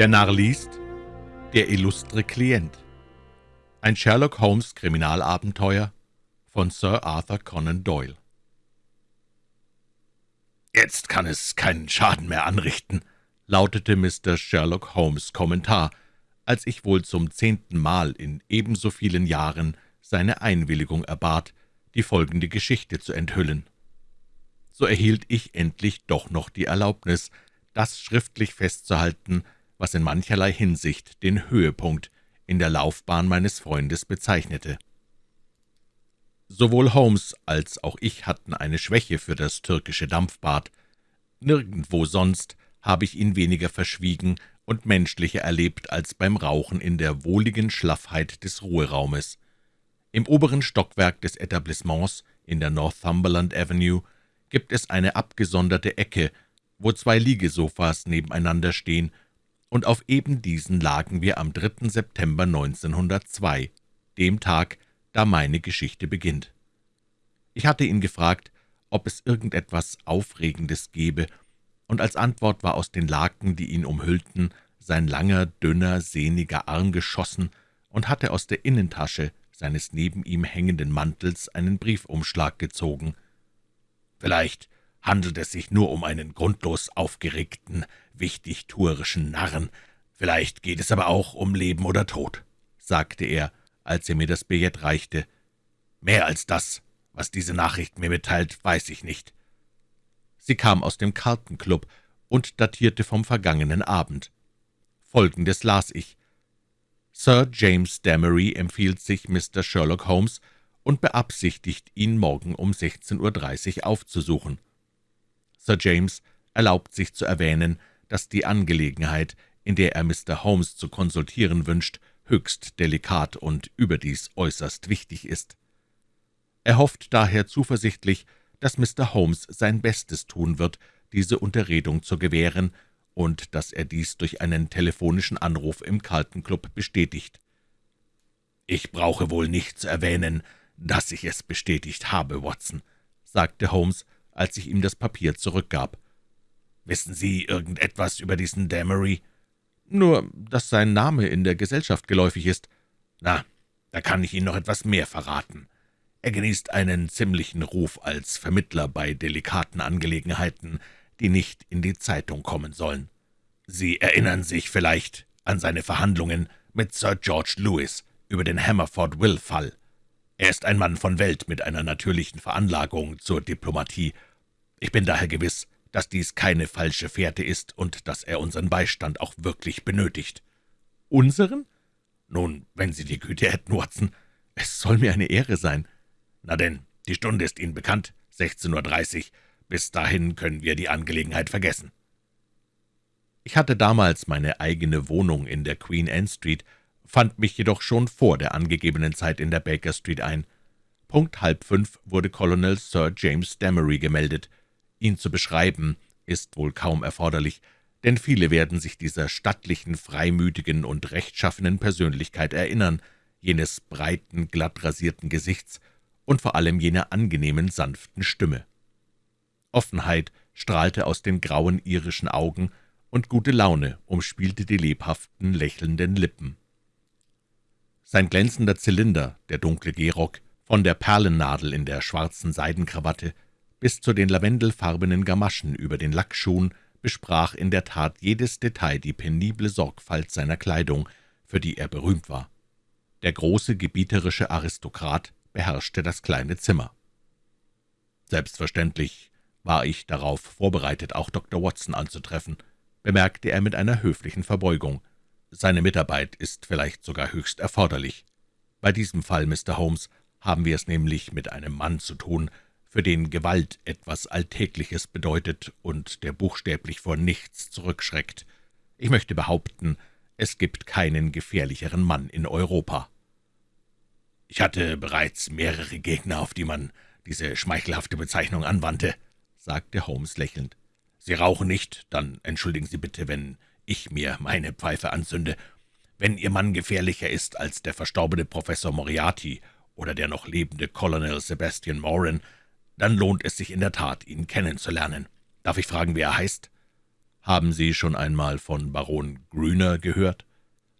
Der Narr liest Der illustre Klient Ein Sherlock Holmes Kriminalabenteuer von Sir Arthur Conan Doyle »Jetzt kann es keinen Schaden mehr anrichten«, lautete Mr. Sherlock Holmes' Kommentar, als ich wohl zum zehnten Mal in ebenso vielen Jahren seine Einwilligung erbat, die folgende Geschichte zu enthüllen. So erhielt ich endlich doch noch die Erlaubnis, das schriftlich festzuhalten, was in mancherlei Hinsicht den Höhepunkt in der Laufbahn meines Freundes bezeichnete. Sowohl Holmes als auch ich hatten eine Schwäche für das türkische Dampfbad. Nirgendwo sonst habe ich ihn weniger verschwiegen und menschlicher erlebt als beim Rauchen in der wohligen Schlaffheit des Ruheraumes. Im oberen Stockwerk des Etablissements in der Northumberland Avenue gibt es eine abgesonderte Ecke, wo zwei Liegesofas nebeneinander stehen und auf eben diesen lagen wir am 3. September 1902, dem Tag, da meine Geschichte beginnt. Ich hatte ihn gefragt, ob es irgendetwas Aufregendes gebe, und als Antwort war aus den Laken, die ihn umhüllten, sein langer, dünner, sehniger Arm geschossen und hatte aus der Innentasche seines neben ihm hängenden Mantels einen Briefumschlag gezogen. »Vielleicht handelt es sich nur um einen grundlos aufgeregten, wichtigtuerischen Narren. Vielleicht geht es aber auch um Leben oder Tod«, sagte er, als er mir das Billett reichte. »Mehr als das, was diese Nachricht mir mitteilt, weiß ich nicht.« Sie kam aus dem Kartenclub und datierte vom vergangenen Abend. Folgendes las ich. Sir James Damery empfiehlt sich Mr. Sherlock Holmes und beabsichtigt, ihn morgen um 16.30 Uhr aufzusuchen. Sir James erlaubt sich zu erwähnen, dass die Angelegenheit, in der er Mr. Holmes zu konsultieren wünscht, höchst delikat und überdies äußerst wichtig ist. Er hofft daher zuversichtlich, dass Mr. Holmes sein Bestes tun wird, diese Unterredung zu gewähren, und dass er dies durch einen telefonischen Anruf im Carlton Club bestätigt. »Ich brauche wohl nicht zu erwähnen, dass ich es bestätigt habe, Watson«, sagte Holmes, als ich ihm das Papier zurückgab. »Wissen Sie irgendetwas über diesen Damery?« »Nur, dass sein Name in der Gesellschaft geläufig ist.« »Na, da kann ich Ihnen noch etwas mehr verraten. Er genießt einen ziemlichen Ruf als Vermittler bei delikaten Angelegenheiten, die nicht in die Zeitung kommen sollen. Sie erinnern sich vielleicht an seine Verhandlungen mit Sir George Lewis über den Hammerford-Will-Fall. Er ist ein Mann von Welt mit einer natürlichen Veranlagung zur Diplomatie. Ich bin daher gewiss, dass dies keine falsche Fährte ist und dass er unseren Beistand auch wirklich benötigt.« »Unseren?« »Nun, wenn Sie die Güte hätten, Watson. Es soll mir eine Ehre sein.« »Na denn, die Stunde ist Ihnen bekannt, 16.30 Uhr. Bis dahin können wir die Angelegenheit vergessen.« Ich hatte damals meine eigene Wohnung in der Queen Anne Street, fand mich jedoch schon vor der angegebenen Zeit in der Baker Street ein. Punkt halb fünf wurde Colonel Sir James Damery gemeldet. Ihn zu beschreiben, ist wohl kaum erforderlich, denn viele werden sich dieser stattlichen, freimütigen und rechtschaffenen Persönlichkeit erinnern, jenes breiten, glatt rasierten Gesichts und vor allem jener angenehmen, sanften Stimme. Offenheit strahlte aus den grauen irischen Augen, und gute Laune umspielte die lebhaften, lächelnden Lippen. Sein glänzender Zylinder, der dunkle Gehrock, von der Perlennadel in der schwarzen Seidenkrawatte bis zu den lavendelfarbenen Gamaschen über den Lackschuhen besprach in der Tat jedes Detail die penible Sorgfalt seiner Kleidung, für die er berühmt war. Der große, gebieterische Aristokrat beherrschte das kleine Zimmer. Selbstverständlich war ich darauf vorbereitet, auch Dr. Watson anzutreffen, bemerkte er mit einer höflichen Verbeugung. Seine Mitarbeit ist vielleicht sogar höchst erforderlich. Bei diesem Fall, Mr. Holmes, haben wir es nämlich mit einem Mann zu tun, für den Gewalt etwas Alltägliches bedeutet und der buchstäblich vor nichts zurückschreckt. Ich möchte behaupten, es gibt keinen gefährlicheren Mann in Europa. Ich hatte bereits mehrere Gegner, auf die man diese schmeichelhafte Bezeichnung anwandte, sagte Holmes lächelnd. »Sie rauchen nicht, dann entschuldigen Sie bitte, wenn ich mir meine Pfeife anzünde. Wenn Ihr Mann gefährlicher ist als der verstorbene Professor Moriarty oder der noch lebende Colonel Sebastian Moran, dann lohnt es sich in der Tat, ihn kennenzulernen. Darf ich fragen, wie er heißt?« »Haben Sie schon einmal von Baron Grüner gehört?«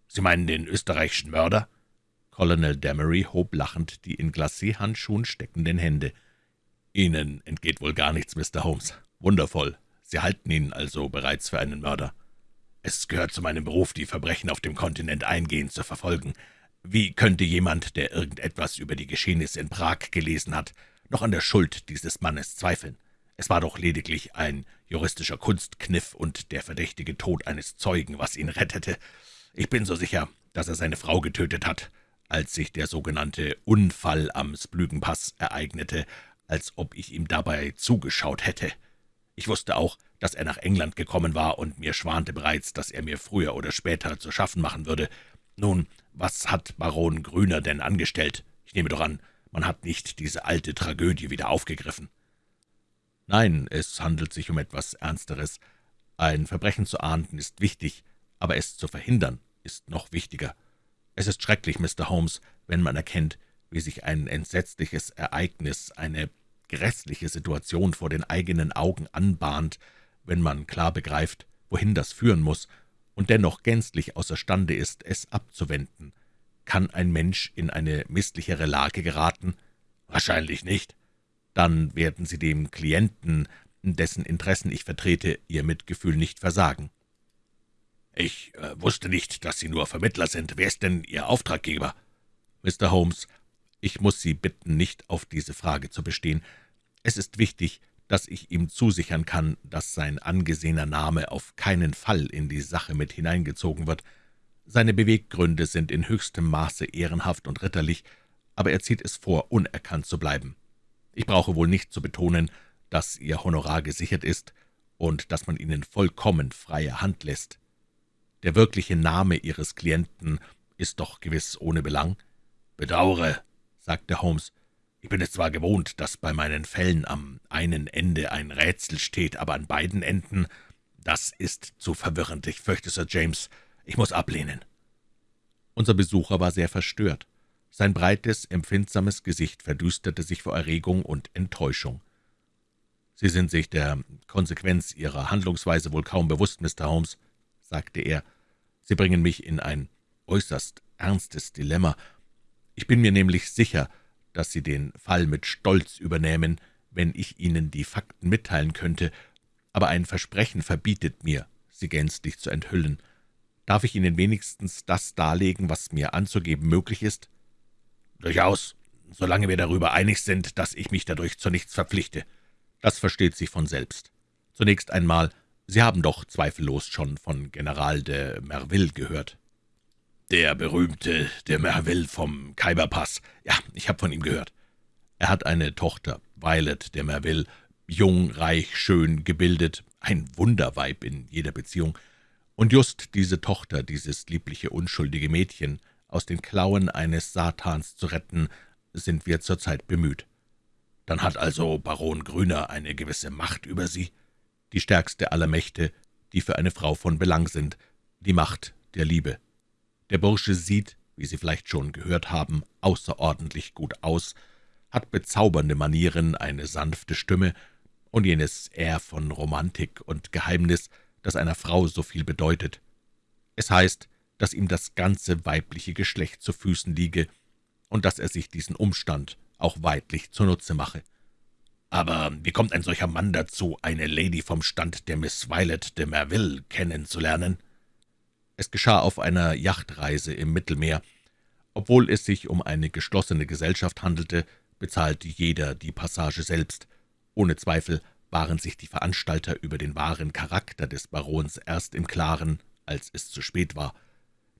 »Sie meinen den österreichischen Mörder?« Colonel Damery hob lachend die in Glacé-Handschuhen steckenden Hände. »Ihnen entgeht wohl gar nichts, Mr. Holmes. Wundervoll. Sie halten ihn also bereits für einen Mörder.« »Es gehört zu meinem Beruf, die Verbrechen auf dem Kontinent eingehend zu verfolgen. Wie könnte jemand, der irgendetwas über die Geschehnisse in Prag gelesen hat, noch an der Schuld dieses Mannes zweifeln? Es war doch lediglich ein juristischer Kunstkniff und der verdächtige Tod eines Zeugen, was ihn rettete. Ich bin so sicher, dass er seine Frau getötet hat, als sich der sogenannte Unfall am Splügenpass ereignete, als ob ich ihm dabei zugeschaut hätte. Ich wusste auch, dass er nach England gekommen war und mir schwante bereits, dass er mir früher oder später zu schaffen machen würde. Nun, was hat Baron Grüner denn angestellt? Ich nehme doch an, man hat nicht diese alte Tragödie wieder aufgegriffen.« »Nein, es handelt sich um etwas Ernsteres. Ein Verbrechen zu ahnden ist wichtig, aber es zu verhindern ist noch wichtiger. Es ist schrecklich, Mr. Holmes, wenn man erkennt, wie sich ein entsetzliches Ereignis, eine grässliche Situation vor den eigenen Augen anbahnt, wenn man klar begreift, wohin das führen muss, und dennoch gänzlich außerstande ist, es abzuwenden. Kann ein Mensch in eine misslichere Lage geraten? Wahrscheinlich nicht. Dann werden Sie dem Klienten, dessen Interessen ich vertrete, Ihr Mitgefühl nicht versagen. »Ich äh, wusste nicht, dass Sie nur Vermittler sind. Wer ist denn Ihr Auftraggeber?« »Mr. Holmes, ich muss Sie bitten, nicht auf diese Frage zu bestehen. Es ist wichtig, dass ich ihm zusichern kann, dass sein angesehener Name auf keinen Fall in die Sache mit hineingezogen wird. Seine Beweggründe sind in höchstem Maße ehrenhaft und ritterlich, aber er zieht es vor, unerkannt zu bleiben. Ich brauche wohl nicht zu betonen, dass Ihr Honorar gesichert ist und dass man Ihnen vollkommen freie Hand lässt. Der wirkliche Name Ihres Klienten ist doch gewiss ohne Belang.« »Bedauere«, sagte Holmes, »ich bin es zwar gewohnt, dass bei meinen Fällen am einen Ende ein Rätsel steht, aber an beiden Enden, das ist zu verwirrend. Ich fürchte, Sir James, ich muss ablehnen.« Unser Besucher war sehr verstört. Sein breites, empfindsames Gesicht verdüsterte sich vor Erregung und Enttäuschung. »Sie sind sich der Konsequenz Ihrer Handlungsweise wohl kaum bewusst, Mr. Holmes«, sagte er. »Sie bringen mich in ein äußerst ernstes Dilemma. Ich bin mir nämlich sicher, dass Sie den Fall mit Stolz übernähmen, wenn ich Ihnen die Fakten mitteilen könnte, aber ein Versprechen verbietet mir, sie gänzlich zu enthüllen. Darf ich Ihnen wenigstens das darlegen, was mir anzugeben möglich ist?« »Durchaus, solange wir darüber einig sind, dass ich mich dadurch zu nichts verpflichte.« »Das versteht sich von selbst. Zunächst einmal Sie haben doch zweifellos schon von General de Merville gehört.« »Der berühmte de Merville vom Khyberpass. Ja, ich habe von ihm gehört.« »Er hat eine Tochter, Violet de Merville, jung, reich, schön, gebildet, ein Wunderweib in jeder Beziehung. Und just diese Tochter, dieses liebliche, unschuldige Mädchen, aus den Klauen eines Satans zu retten, sind wir zurzeit bemüht.« »Dann hat also Baron Grüner eine gewisse Macht über Sie?« die stärkste aller Mächte, die für eine Frau von Belang sind, die Macht der Liebe. Der Bursche sieht, wie Sie vielleicht schon gehört haben, außerordentlich gut aus, hat bezaubernde Manieren, eine sanfte Stimme und jenes Air von Romantik und Geheimnis, das einer Frau so viel bedeutet. Es heißt, dass ihm das ganze weibliche Geschlecht zu Füßen liege und dass er sich diesen Umstand auch weidlich zunutze mache. Aber wie kommt ein solcher Mann dazu, eine Lady vom Stand der Miss Violet de Merville kennenzulernen?« Es geschah auf einer Yachtreise im Mittelmeer. Obwohl es sich um eine geschlossene Gesellschaft handelte, bezahlte jeder die Passage selbst. Ohne Zweifel waren sich die Veranstalter über den wahren Charakter des Barons erst im Klaren, als es zu spät war.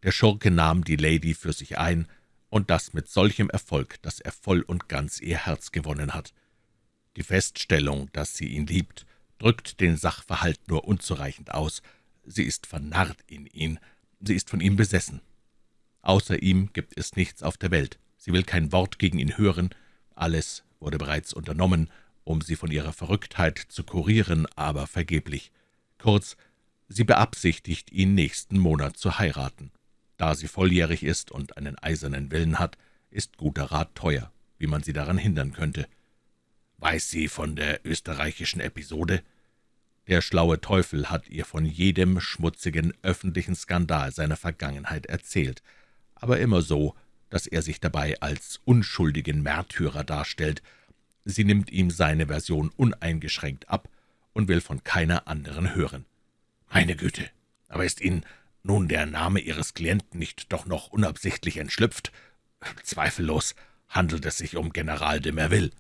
Der Schurke nahm die Lady für sich ein, und das mit solchem Erfolg, dass er voll und ganz ihr Herz gewonnen hat. Die Feststellung, dass sie ihn liebt, drückt den Sachverhalt nur unzureichend aus. Sie ist vernarrt in ihn, sie ist von ihm besessen. Außer ihm gibt es nichts auf der Welt. Sie will kein Wort gegen ihn hören. Alles wurde bereits unternommen, um sie von ihrer Verrücktheit zu kurieren, aber vergeblich. Kurz, sie beabsichtigt, ihn nächsten Monat zu heiraten. Da sie volljährig ist und einen eisernen Willen hat, ist guter Rat teuer, wie man sie daran hindern könnte. »Weiß sie von der österreichischen Episode?« Der schlaue Teufel hat ihr von jedem schmutzigen öffentlichen Skandal seiner Vergangenheit erzählt, aber immer so, dass er sich dabei als unschuldigen Märtyrer darstellt. Sie nimmt ihm seine Version uneingeschränkt ab und will von keiner anderen hören. »Meine Güte, aber ist Ihnen nun der Name Ihres Klienten nicht doch noch unabsichtlich entschlüpft? Zweifellos handelt es sich um General de Merville.«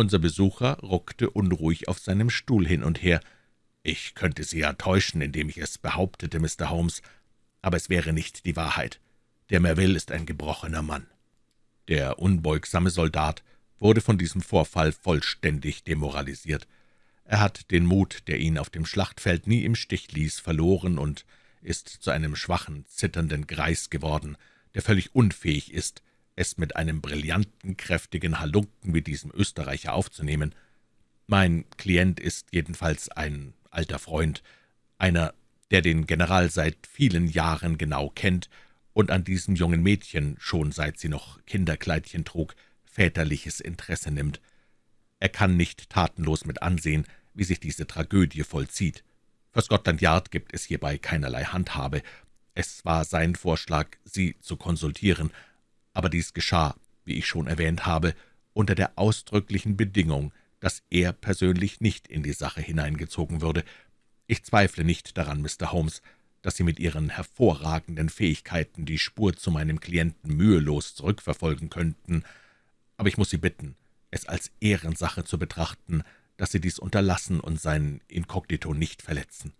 Unser Besucher ruckte unruhig auf seinem Stuhl hin und her. »Ich könnte Sie ja täuschen, indem ich es behauptete, Mr. Holmes, aber es wäre nicht die Wahrheit. Der Merville ist ein gebrochener Mann.« Der unbeugsame Soldat wurde von diesem Vorfall vollständig demoralisiert. Er hat den Mut, der ihn auf dem Schlachtfeld nie im Stich ließ, verloren und ist zu einem schwachen, zitternden Greis geworden, der völlig unfähig ist, es mit einem brillanten, kräftigen Halunken wie diesem Österreicher aufzunehmen. Mein Klient ist jedenfalls ein alter Freund, einer, der den General seit vielen Jahren genau kennt und an diesem jungen Mädchen, schon seit sie noch Kinderkleidchen trug, väterliches Interesse nimmt. Er kann nicht tatenlos mit ansehen, wie sich diese Tragödie vollzieht. Für Scotland Yard gibt es hierbei keinerlei Handhabe. Es war sein Vorschlag, Sie zu konsultieren, aber dies geschah, wie ich schon erwähnt habe, unter der ausdrücklichen Bedingung, dass er persönlich nicht in die Sache hineingezogen würde. Ich zweifle nicht daran, Mr. Holmes, dass Sie mit Ihren hervorragenden Fähigkeiten die Spur zu meinem Klienten mühelos zurückverfolgen könnten, aber ich muss Sie bitten, es als Ehrensache zu betrachten, dass Sie dies unterlassen und sein Inkognito nicht verletzen.«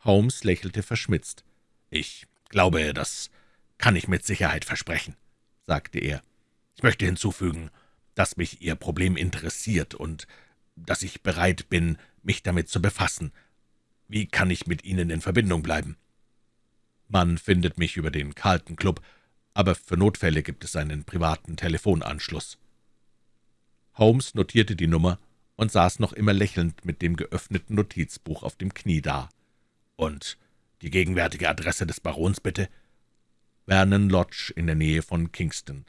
Holmes lächelte verschmitzt. »Ich glaube, das kann ich mit Sicherheit versprechen«, sagte er. »Ich möchte hinzufügen, dass mich Ihr Problem interessiert und dass ich bereit bin, mich damit zu befassen. Wie kann ich mit Ihnen in Verbindung bleiben?« »Man findet mich über den Carlton Club, aber für Notfälle gibt es einen privaten Telefonanschluss.« Holmes notierte die Nummer und saß noch immer lächelnd mit dem geöffneten Notizbuch auf dem Knie da. »Und die gegenwärtige Adresse des Barons, bitte?« »Vernon Lodge in der Nähe von Kingston.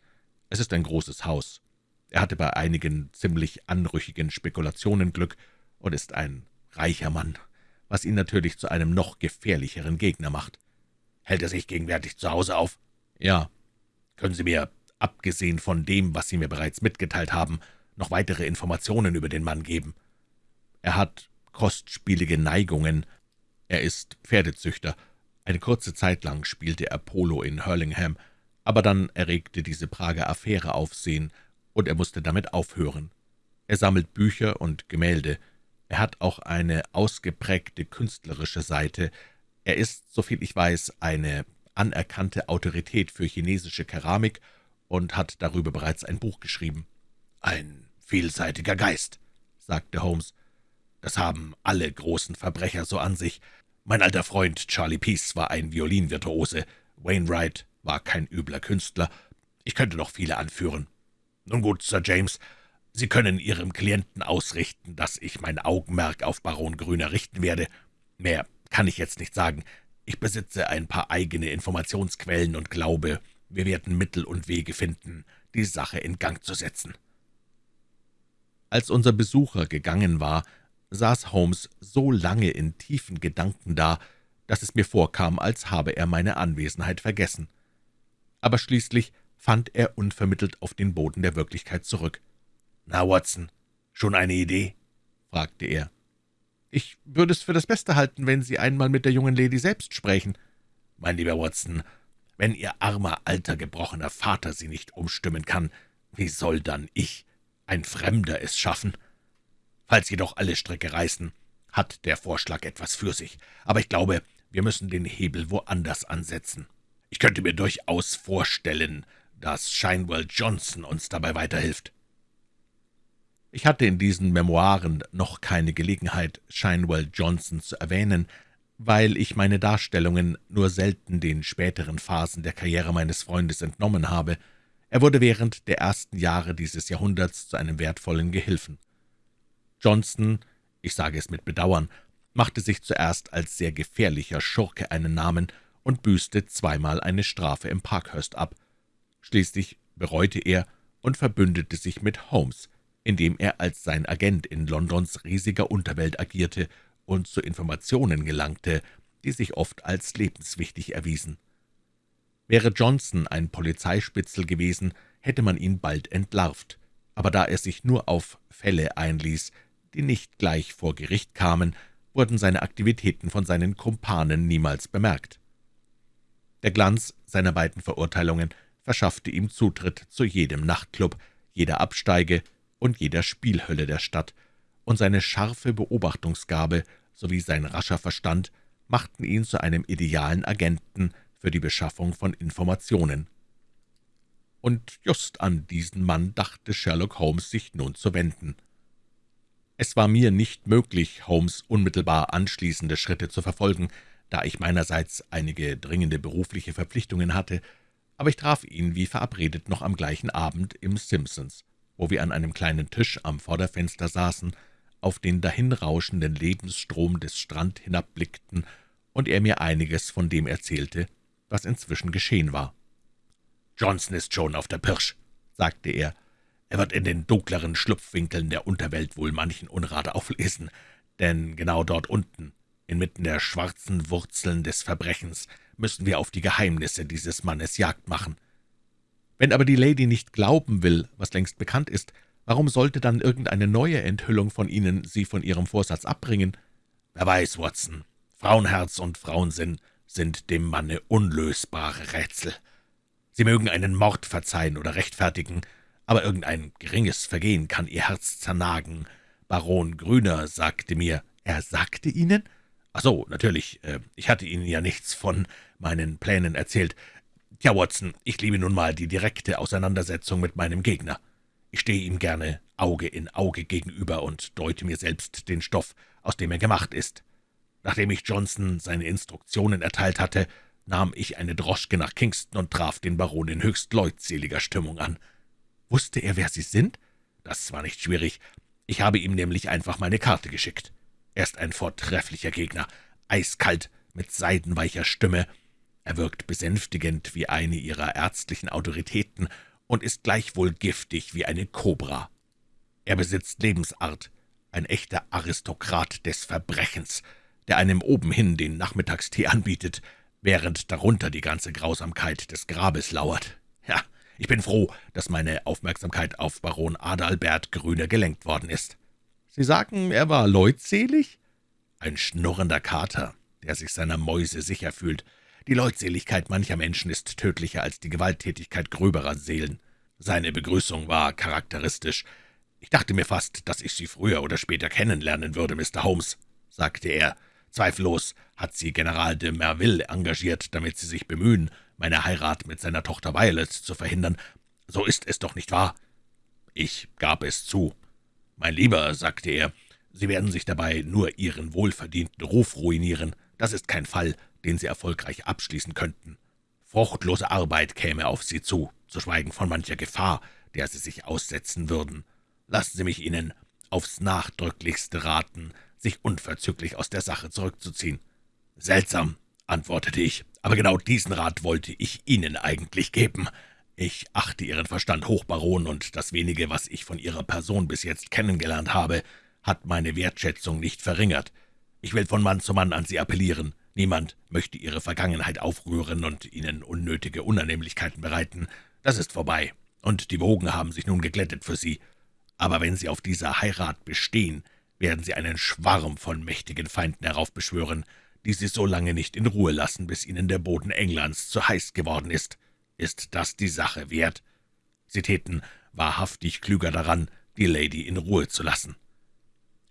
Es ist ein großes Haus. Er hatte bei einigen ziemlich anrüchigen Spekulationen Glück und ist ein reicher Mann, was ihn natürlich zu einem noch gefährlicheren Gegner macht.« »Hält er sich gegenwärtig zu Hause auf?« »Ja.« »Können Sie mir, abgesehen von dem, was Sie mir bereits mitgeteilt haben, noch weitere Informationen über den Mann geben?« »Er hat kostspielige Neigungen. Er ist Pferdezüchter. Eine kurze Zeit lang spielte er Polo in Hurlingham, aber dann erregte diese Prager Affäre Aufsehen, und er musste damit aufhören. Er sammelt Bücher und Gemälde. Er hat auch eine ausgeprägte künstlerische Seite. Er ist, soviel ich weiß, eine anerkannte Autorität für chinesische Keramik und hat darüber bereits ein Buch geschrieben. »Ein vielseitiger Geist«, sagte Holmes. »Das haben alle großen Verbrecher so an sich. Mein alter Freund Charlie Peace war ein Violinvirtuose, Wainwright war kein übler Künstler. Ich könnte noch viele anführen. Nun gut, Sir James, Sie können Ihrem Klienten ausrichten, dass ich mein Augenmerk auf Baron Grüner richten werde. Mehr kann ich jetzt nicht sagen. Ich besitze ein paar eigene Informationsquellen und glaube, wir werden Mittel und Wege finden, die Sache in Gang zu setzen.« Als unser Besucher gegangen war, saß Holmes so lange in tiefen Gedanken da, dass es mir vorkam, als habe er meine Anwesenheit vergessen. Aber schließlich fand er unvermittelt auf den Boden der Wirklichkeit zurück. »Na, Watson, schon eine Idee?« fragte er. »Ich würde es für das Beste halten, wenn Sie einmal mit der jungen Lady selbst sprechen.« »Mein lieber Watson, wenn Ihr armer, alter, gebrochener Vater Sie nicht umstimmen kann, wie soll dann ich, ein Fremder, es schaffen? Falls jedoch alle Stricke reißen, hat der Vorschlag etwas für sich, aber ich glaube, wir müssen den Hebel woanders ansetzen. Ich könnte mir durchaus vorstellen, dass Shinewell Johnson uns dabei weiterhilft.« ich hatte in diesen Memoiren noch keine Gelegenheit, Shinewell Johnson zu erwähnen, weil ich meine Darstellungen nur selten den späteren Phasen der Karriere meines Freundes entnommen habe. Er wurde während der ersten Jahre dieses Jahrhunderts zu einem wertvollen Gehilfen. Johnson, ich sage es mit Bedauern, machte sich zuerst als sehr gefährlicher Schurke einen Namen und büßte zweimal eine Strafe im Parkhurst ab. Schließlich bereute er und verbündete sich mit Holmes, indem er als sein Agent in Londons riesiger Unterwelt agierte und zu Informationen gelangte, die sich oft als lebenswichtig erwiesen. Wäre Johnson ein Polizeispitzel gewesen, hätte man ihn bald entlarvt, aber da er sich nur auf Fälle einließ, die nicht gleich vor Gericht kamen, wurden seine Aktivitäten von seinen Kumpanen niemals bemerkt. Der Glanz seiner beiden Verurteilungen verschaffte ihm Zutritt zu jedem Nachtclub, jeder Absteige und jeder Spielhölle der Stadt, und seine scharfe Beobachtungsgabe sowie sein rascher Verstand machten ihn zu einem idealen Agenten für die Beschaffung von Informationen. Und just an diesen Mann dachte Sherlock Holmes sich nun zu wenden. Es war mir nicht möglich, Holmes unmittelbar anschließende Schritte zu verfolgen, da ich meinerseits einige dringende berufliche Verpflichtungen hatte, aber ich traf ihn wie verabredet noch am gleichen Abend im Simpsons, wo wir an einem kleinen Tisch am Vorderfenster saßen, auf den dahinrauschenden Lebensstrom des Strand hinabblickten und er mir einiges von dem erzählte, was inzwischen geschehen war. »Johnson ist schon auf der Pirsch«, sagte er. »Er wird in den dunkleren Schlupfwinkeln der Unterwelt wohl manchen Unrat auflesen, denn genau dort unten, inmitten der schwarzen Wurzeln des Verbrechens, müssen wir auf die Geheimnisse dieses Mannes Jagd machen. Wenn aber die Lady nicht glauben will, was längst bekannt ist, Warum sollte dann irgendeine neue Enthüllung von Ihnen Sie von Ihrem Vorsatz abbringen? Wer weiß, Watson, Frauenherz und Frauensinn sind dem Manne unlösbare Rätsel. Sie mögen einen Mord verzeihen oder rechtfertigen, aber irgendein geringes Vergehen kann Ihr Herz zernagen. Baron Grüner sagte mir, er sagte Ihnen? Ach so, natürlich, äh, ich hatte Ihnen ja nichts von meinen Plänen erzählt. Tja, Watson, ich liebe nun mal die direkte Auseinandersetzung mit meinem Gegner. Ich stehe ihm gerne Auge in Auge gegenüber und deute mir selbst den Stoff, aus dem er gemacht ist. Nachdem ich Johnson seine Instruktionen erteilt hatte, nahm ich eine Droschke nach Kingston und traf den Baron in höchst leutseliger Stimmung an. Wusste er, wer Sie sind? Das war nicht schwierig. Ich habe ihm nämlich einfach meine Karte geschickt. Er ist ein vortrefflicher Gegner, eiskalt, mit seidenweicher Stimme. Er wirkt besänftigend wie eine ihrer ärztlichen Autoritäten und ist gleichwohl giftig wie eine Kobra. Er besitzt Lebensart, ein echter Aristokrat des Verbrechens, der einem obenhin den Nachmittagstee anbietet, während darunter die ganze Grausamkeit des Grabes lauert. Ich bin froh, dass meine Aufmerksamkeit auf Baron Adalbert Grüne gelenkt worden ist. Sie sagen, er war leutselig? Ein schnurrender Kater, der sich seiner Mäuse sicher fühlt, die Leutseligkeit mancher Menschen ist tödlicher als die Gewalttätigkeit gröberer Seelen. Seine Begrüßung war charakteristisch. »Ich dachte mir fast, dass ich Sie früher oder später kennenlernen würde, Mr. Holmes«, sagte er. »Zweifellos hat Sie General de Merville engagiert, damit Sie sich bemühen, meine Heirat mit seiner Tochter Violet zu verhindern. So ist es doch nicht wahr?« Ich gab es zu. »Mein Lieber«, sagte er, »Sie werden sich dabei nur Ihren wohlverdienten Ruf ruinieren. Das ist kein Fall, den Sie erfolgreich abschließen könnten. Fruchtlose Arbeit käme auf Sie zu, zu schweigen von mancher Gefahr, der Sie sich aussetzen würden. Lassen Sie mich Ihnen aufs Nachdrücklichste raten, sich unverzüglich aus der Sache zurückzuziehen. »Seltsam«, antwortete ich, »aber genau diesen Rat wollte ich Ihnen eigentlich geben. Ich achte Ihren Verstand hoch, Baron, und das wenige, was ich von Ihrer Person bis jetzt kennengelernt habe, hat meine Wertschätzung nicht verringert. Ich will von Mann zu Mann an Sie appellieren. Niemand möchte Ihre Vergangenheit aufrühren und Ihnen unnötige Unannehmlichkeiten bereiten. Das ist vorbei, und die Wogen haben sich nun geglättet für Sie. Aber wenn Sie auf dieser Heirat bestehen, werden Sie einen Schwarm von mächtigen Feinden heraufbeschwören, die Sie so lange nicht in Ruhe lassen, bis Ihnen der Boden Englands zu heiß geworden ist. Ist das die Sache wert? Sie täten wahrhaftig klüger daran, die Lady in Ruhe zu lassen.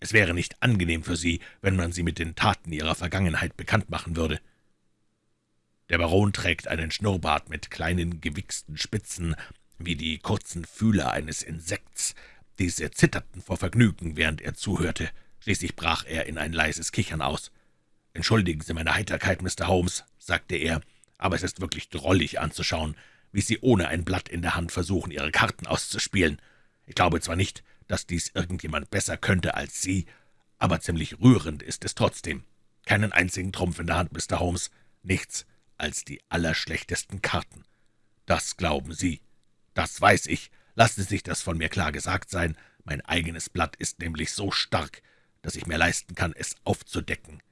Es wäre nicht angenehm für Sie, wenn man Sie mit den Taten Ihrer Vergangenheit bekannt machen würde. Der Baron trägt einen Schnurrbart mit kleinen, gewichsten Spitzen, wie die kurzen Fühler eines Insekts. Diese zitterten vor Vergnügen, während er zuhörte. Schließlich brach er in ein leises Kichern aus. »Entschuldigen Sie meine Heiterkeit, Mr. Holmes«, sagte er, »aber es ist wirklich drollig anzuschauen, wie Sie ohne ein Blatt in der Hand versuchen, Ihre Karten auszuspielen. Ich glaube zwar nicht, dass dies irgendjemand besser könnte als Sie, aber ziemlich rührend ist es trotzdem. Keinen einzigen Trumpf in der Hand, Mr. Holmes, nichts als die allerschlechtesten Karten. Das glauben Sie. Das weiß ich. Lassen Sie sich das von mir klar gesagt sein. Mein eigenes Blatt ist nämlich so stark, dass ich mir leisten kann, es aufzudecken.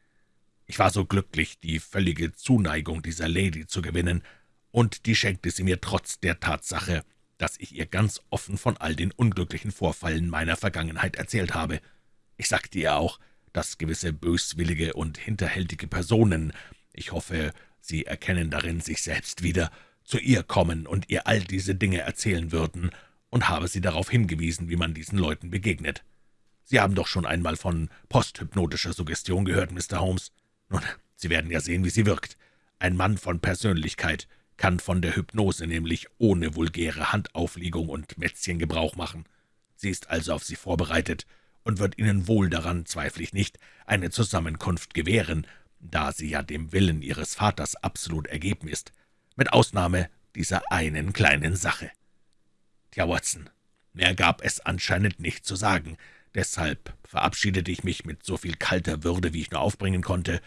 Ich war so glücklich, die völlige Zuneigung dieser Lady zu gewinnen, und die schenkte sie mir trotz der Tatsache, dass ich ihr ganz offen von all den unglücklichen Vorfällen meiner Vergangenheit erzählt habe. Ich sagte ihr auch, dass gewisse böswillige und hinterhältige Personen, ich hoffe, Sie erkennen darin sich selbst wieder, zu ihr kommen und ihr all diese Dinge erzählen würden, und habe sie darauf hingewiesen, wie man diesen Leuten begegnet. Sie haben doch schon einmal von posthypnotischer Suggestion gehört, Mr. Holmes. Nun, Sie werden ja sehen, wie sie wirkt. Ein Mann von Persönlichkeit kann von der Hypnose nämlich ohne vulgäre Handauflegung und Mätzchen Gebrauch machen. Sie ist also auf Sie vorbereitet und wird Ihnen wohl daran, zweifle ich nicht, eine Zusammenkunft gewähren, da sie ja dem Willen Ihres Vaters absolut ergeben ist, mit Ausnahme dieser einen kleinen Sache. Tja, Watson, mehr gab es anscheinend nicht zu sagen, deshalb verabschiedete ich mich mit so viel kalter Würde, wie ich nur aufbringen konnte,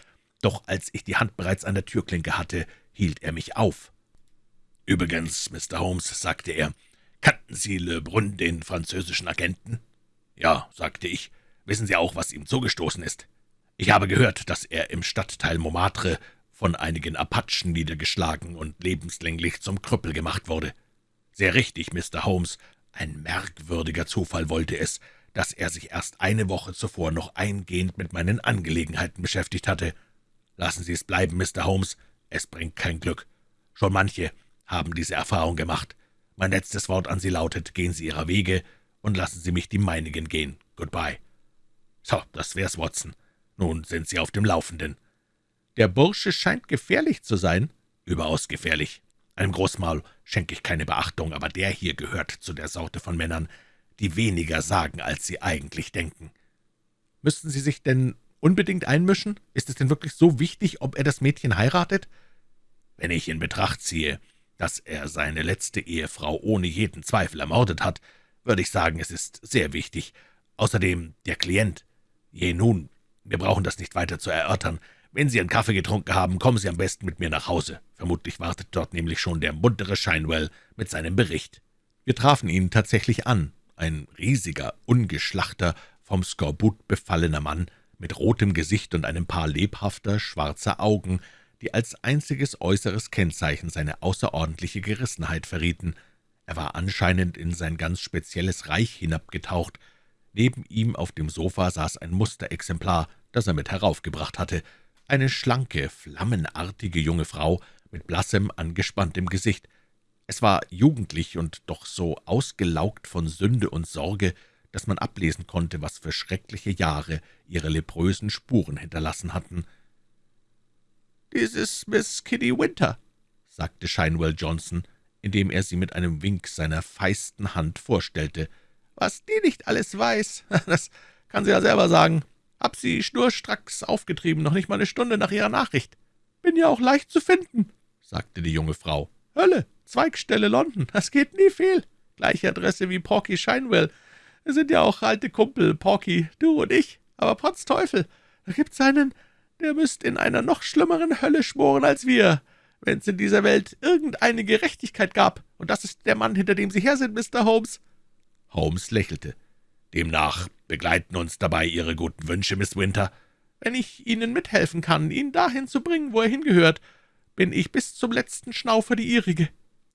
doch als ich die Hand bereits an der Türklinke hatte, hielt er mich auf. »Übrigens, Mr. Holmes«, sagte er, »kannten Sie Le Brun, den französischen Agenten?« »Ja«, sagte ich, »wissen Sie auch, was ihm zugestoßen ist?« »Ich habe gehört, dass er im Stadtteil Montmartre von einigen Apachen niedergeschlagen und lebenslänglich zum Krüppel gemacht wurde.« »Sehr richtig, Mr. Holmes. Ein merkwürdiger Zufall wollte es, dass er sich erst eine Woche zuvor noch eingehend mit meinen Angelegenheiten beschäftigt hatte. Lassen Sie es bleiben, Mr. Holmes, es bringt kein Glück. Schon manche haben diese Erfahrung gemacht. Mein letztes Wort an Sie lautet, gehen Sie Ihrer Wege und lassen Sie mich die meinigen gehen. Goodbye. So, das wär's, Watson. Nun sind Sie auf dem Laufenden. Der Bursche scheint gefährlich zu sein. Überaus gefährlich. Einem Großmaul schenke ich keine Beachtung, aber der hier gehört zu der Sorte von Männern, die weniger sagen, als sie eigentlich denken. Müssten Sie sich denn unbedingt einmischen? Ist es denn wirklich so wichtig, ob er das Mädchen heiratet? Wenn ich in Betracht ziehe, dass er seine letzte Ehefrau ohne jeden Zweifel ermordet hat, würde ich sagen, es ist sehr wichtig. Außerdem der Klient. Je nun, wir brauchen das nicht weiter zu erörtern. Wenn Sie einen Kaffee getrunken haben, kommen Sie am besten mit mir nach Hause. Vermutlich wartet dort nämlich schon der muntere Shinewell mit seinem Bericht. Wir trafen ihn tatsächlich an. Ein riesiger, ungeschlachter, vom Skorbut befallener Mann, mit rotem Gesicht und einem Paar lebhafter, schwarzer Augen, die als einziges äußeres Kennzeichen seine außerordentliche Gerissenheit verrieten. Er war anscheinend in sein ganz spezielles Reich hinabgetaucht. Neben ihm auf dem Sofa saß ein Musterexemplar, das er mit heraufgebracht hatte, eine schlanke, flammenartige junge Frau mit blassem, angespanntem Gesicht. Es war jugendlich und doch so ausgelaugt von Sünde und Sorge, dass man ablesen konnte, was für schreckliche Jahre ihre leprösen Spuren hinterlassen hatten. »Dies ist Miss Kitty Winter«, sagte Shinewell Johnson, indem er sie mit einem Wink seiner feisten Hand vorstellte. »Was die nicht alles weiß, das kann sie ja selber sagen. Hab sie schnurstracks aufgetrieben, noch nicht mal eine Stunde nach ihrer Nachricht. Bin ja auch leicht zu finden«, sagte die junge Frau. »Hölle, Zweigstelle London, das geht nie fehl. Gleiche Adresse wie Porky Shinewell. Wir sind ja auch alte Kumpel, Porky, du und ich. Aber potz Teufel, da gibt's einen der müsste in einer noch schlimmeren Hölle schmoren als wir, wenn es in dieser Welt irgendeine Gerechtigkeit gab. Und das ist der Mann, hinter dem Sie her sind, Mr. Holmes.« Holmes lächelte. »Demnach begleiten uns dabei Ihre guten Wünsche, Miss Winter. Wenn ich Ihnen mithelfen kann, ihn dahin zu bringen, wo er hingehört, bin ich bis zum letzten Schnaufer die Ihrige«,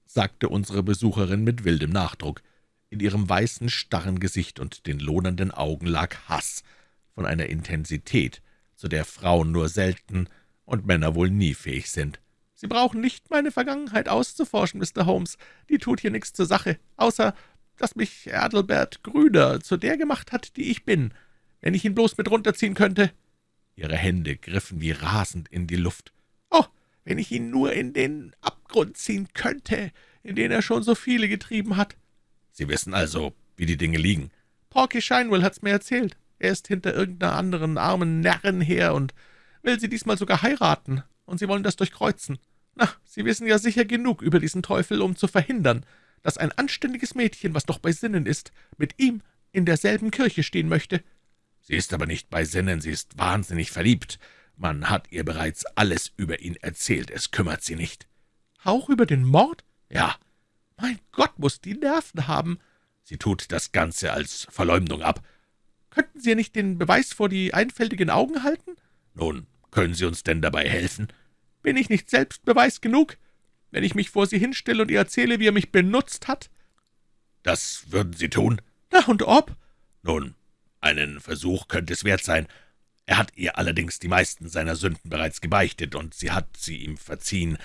sagte unsere Besucherin mit wildem Nachdruck. In ihrem weißen, starren Gesicht und den lohnenden Augen lag Hass von einer Intensität, zu der Frauen nur selten und Männer wohl nie fähig sind. »Sie brauchen nicht meine Vergangenheit auszuforschen, Mr. Holmes. Die tut hier nichts zur Sache, außer dass mich Adelbert Grüner zu der gemacht hat, die ich bin. Wenn ich ihn bloß mit runterziehen könnte.« Ihre Hände griffen wie rasend in die Luft. »Oh, wenn ich ihn nur in den Abgrund ziehen könnte, in den er schon so viele getrieben hat.« »Sie wissen also, wie die Dinge liegen.« »Porky Shinewell hat's mir erzählt. Er ist hinter irgendeiner anderen armen Närrin her und will sie diesmal sogar heiraten, und Sie wollen das durchkreuzen. Na, Sie wissen ja sicher genug über diesen Teufel, um zu verhindern, dass ein anständiges Mädchen, was doch bei Sinnen ist, mit ihm in derselben Kirche stehen möchte.« »Sie ist aber nicht bei Sinnen, sie ist wahnsinnig verliebt. Man hat ihr bereits alles über ihn erzählt, es kümmert sie nicht.« »Auch über den Mord?« »Ja.« »Mein Gott, muss die Nerven haben!« »Sie tut das Ganze als Verleumdung ab.« Könnten Sie nicht den Beweis vor die einfältigen Augen halten?« »Nun, können Sie uns denn dabei helfen?« »Bin ich nicht selbst Beweis genug, wenn ich mich vor Sie hinstelle und ihr erzähle, wie er mich benutzt hat?« »Das würden Sie tun?« »Na, und ob?« »Nun, einen Versuch könnte es wert sein. Er hat ihr allerdings die meisten seiner Sünden bereits gebeichtet, und sie hat sie ihm verziehen.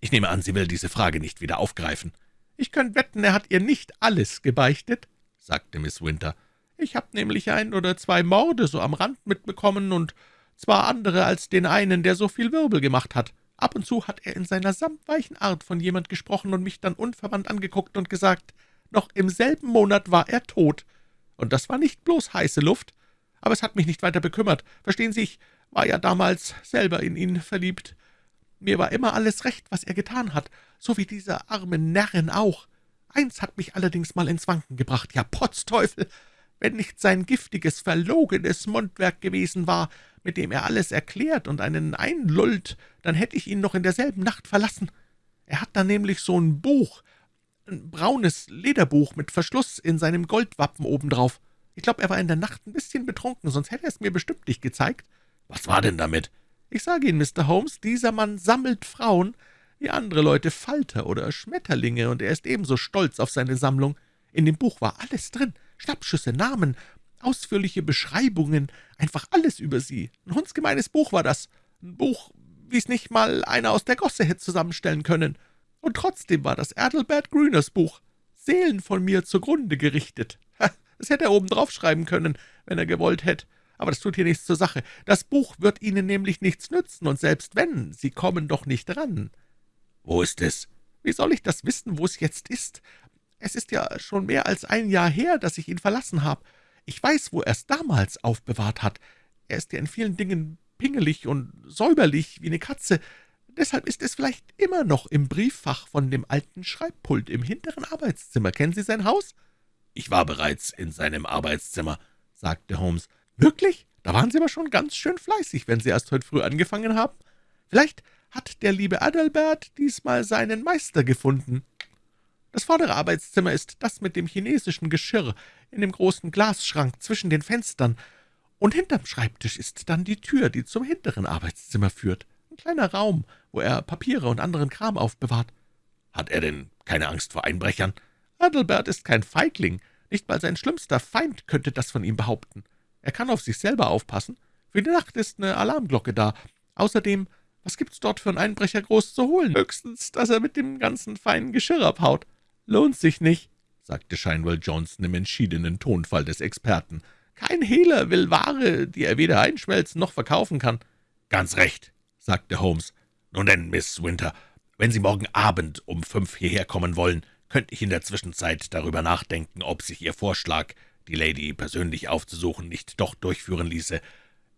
Ich nehme an, sie will diese Frage nicht wieder aufgreifen.« »Ich könnte wetten, er hat ihr nicht alles gebeichtet«, sagte Miss Winter. »Ich habe nämlich ein oder zwei Morde so am Rand mitbekommen, und zwar andere als den einen, der so viel Wirbel gemacht hat. Ab und zu hat er in seiner samtweichen Art von jemand gesprochen und mich dann unverwandt angeguckt und gesagt, noch im selben Monat war er tot. Und das war nicht bloß heiße Luft, aber es hat mich nicht weiter bekümmert. Verstehen Sie, ich war ja damals selber in ihn verliebt. Mir war immer alles recht, was er getan hat, so wie dieser arme Närrin auch. Eins hat mich allerdings mal ins Wanken gebracht, ja, Potzteufel! Wenn nicht sein giftiges, verlogenes Mundwerk gewesen war, mit dem er alles erklärt und einen einlullt, dann hätte ich ihn noch in derselben Nacht verlassen. Er hat da nämlich so ein Buch, ein braunes Lederbuch mit Verschluss in seinem Goldwappen obendrauf. Ich glaube, er war in der Nacht ein bisschen betrunken, sonst hätte er es mir bestimmt nicht gezeigt.« »Was war denn damit?« »Ich sage Ihnen, Mr. Holmes, dieser Mann sammelt Frauen, wie andere Leute Falter oder Schmetterlinge, und er ist ebenso stolz auf seine Sammlung. In dem Buch war alles drin, Schnappschüsse, Namen, ausführliche Beschreibungen, einfach alles über sie. Ein hundsgemeines Buch war das, ein Buch, wie es nicht mal einer aus der Gosse hätte zusammenstellen können. Und trotzdem war das Adelbert Grüners Buch Seelen von mir zugrunde gerichtet. Das hätte er oben drauf schreiben können, wenn er gewollt hätte. Aber das tut hier nichts zur Sache. Das Buch wird Ihnen nämlich nichts nützen, und selbst wenn, Sie kommen doch nicht ran.« »Wo ist es?« »Wie soll ich das wissen, wo es jetzt ist? Es ist ja schon mehr als ein Jahr her, dass ich ihn verlassen habe. Ich weiß, wo er es damals aufbewahrt hat. Er ist ja in vielen Dingen pingelig und säuberlich wie eine Katze. Deshalb ist es vielleicht immer noch im Brieffach von dem alten Schreibpult im hinteren Arbeitszimmer. Kennen Sie sein Haus?« »Ich war bereits in seinem Arbeitszimmer«, sagte Holmes. »Wirklich? Da waren Sie aber schon ganz schön fleißig, wenn Sie erst heute früh angefangen haben. Vielleicht hat der liebe Adalbert diesmal seinen Meister gefunden. Das vordere Arbeitszimmer ist das mit dem chinesischen Geschirr in dem großen Glasschrank zwischen den Fenstern, und hinterm Schreibtisch ist dann die Tür, die zum hinteren Arbeitszimmer führt. Ein kleiner Raum, wo er Papiere und anderen Kram aufbewahrt. Hat er denn keine Angst vor Einbrechern?« Adelbert ist kein Feigling. Nicht mal sein schlimmster Feind könnte das von ihm behaupten. Er kann auf sich selber aufpassen. Für die Nacht ist eine Alarmglocke da. Außerdem, was gibt's dort für einen Einbrecher groß zu holen? Höchstens, dass er mit dem ganzen feinen Geschirr abhaut. Lohnt sich nicht, sagte Shinewell Johnson im entschiedenen Tonfall des Experten. Kein Hehler will Ware, die er weder einschmelzen noch verkaufen kann. Ganz recht, sagte Holmes. Nun denn, Miss Winter, wenn Sie morgen Abend um fünf hierher kommen wollen, könnte ich in der Zwischenzeit darüber nachdenken, ob sich Ihr Vorschlag, die Lady persönlich aufzusuchen, nicht doch durchführen ließe.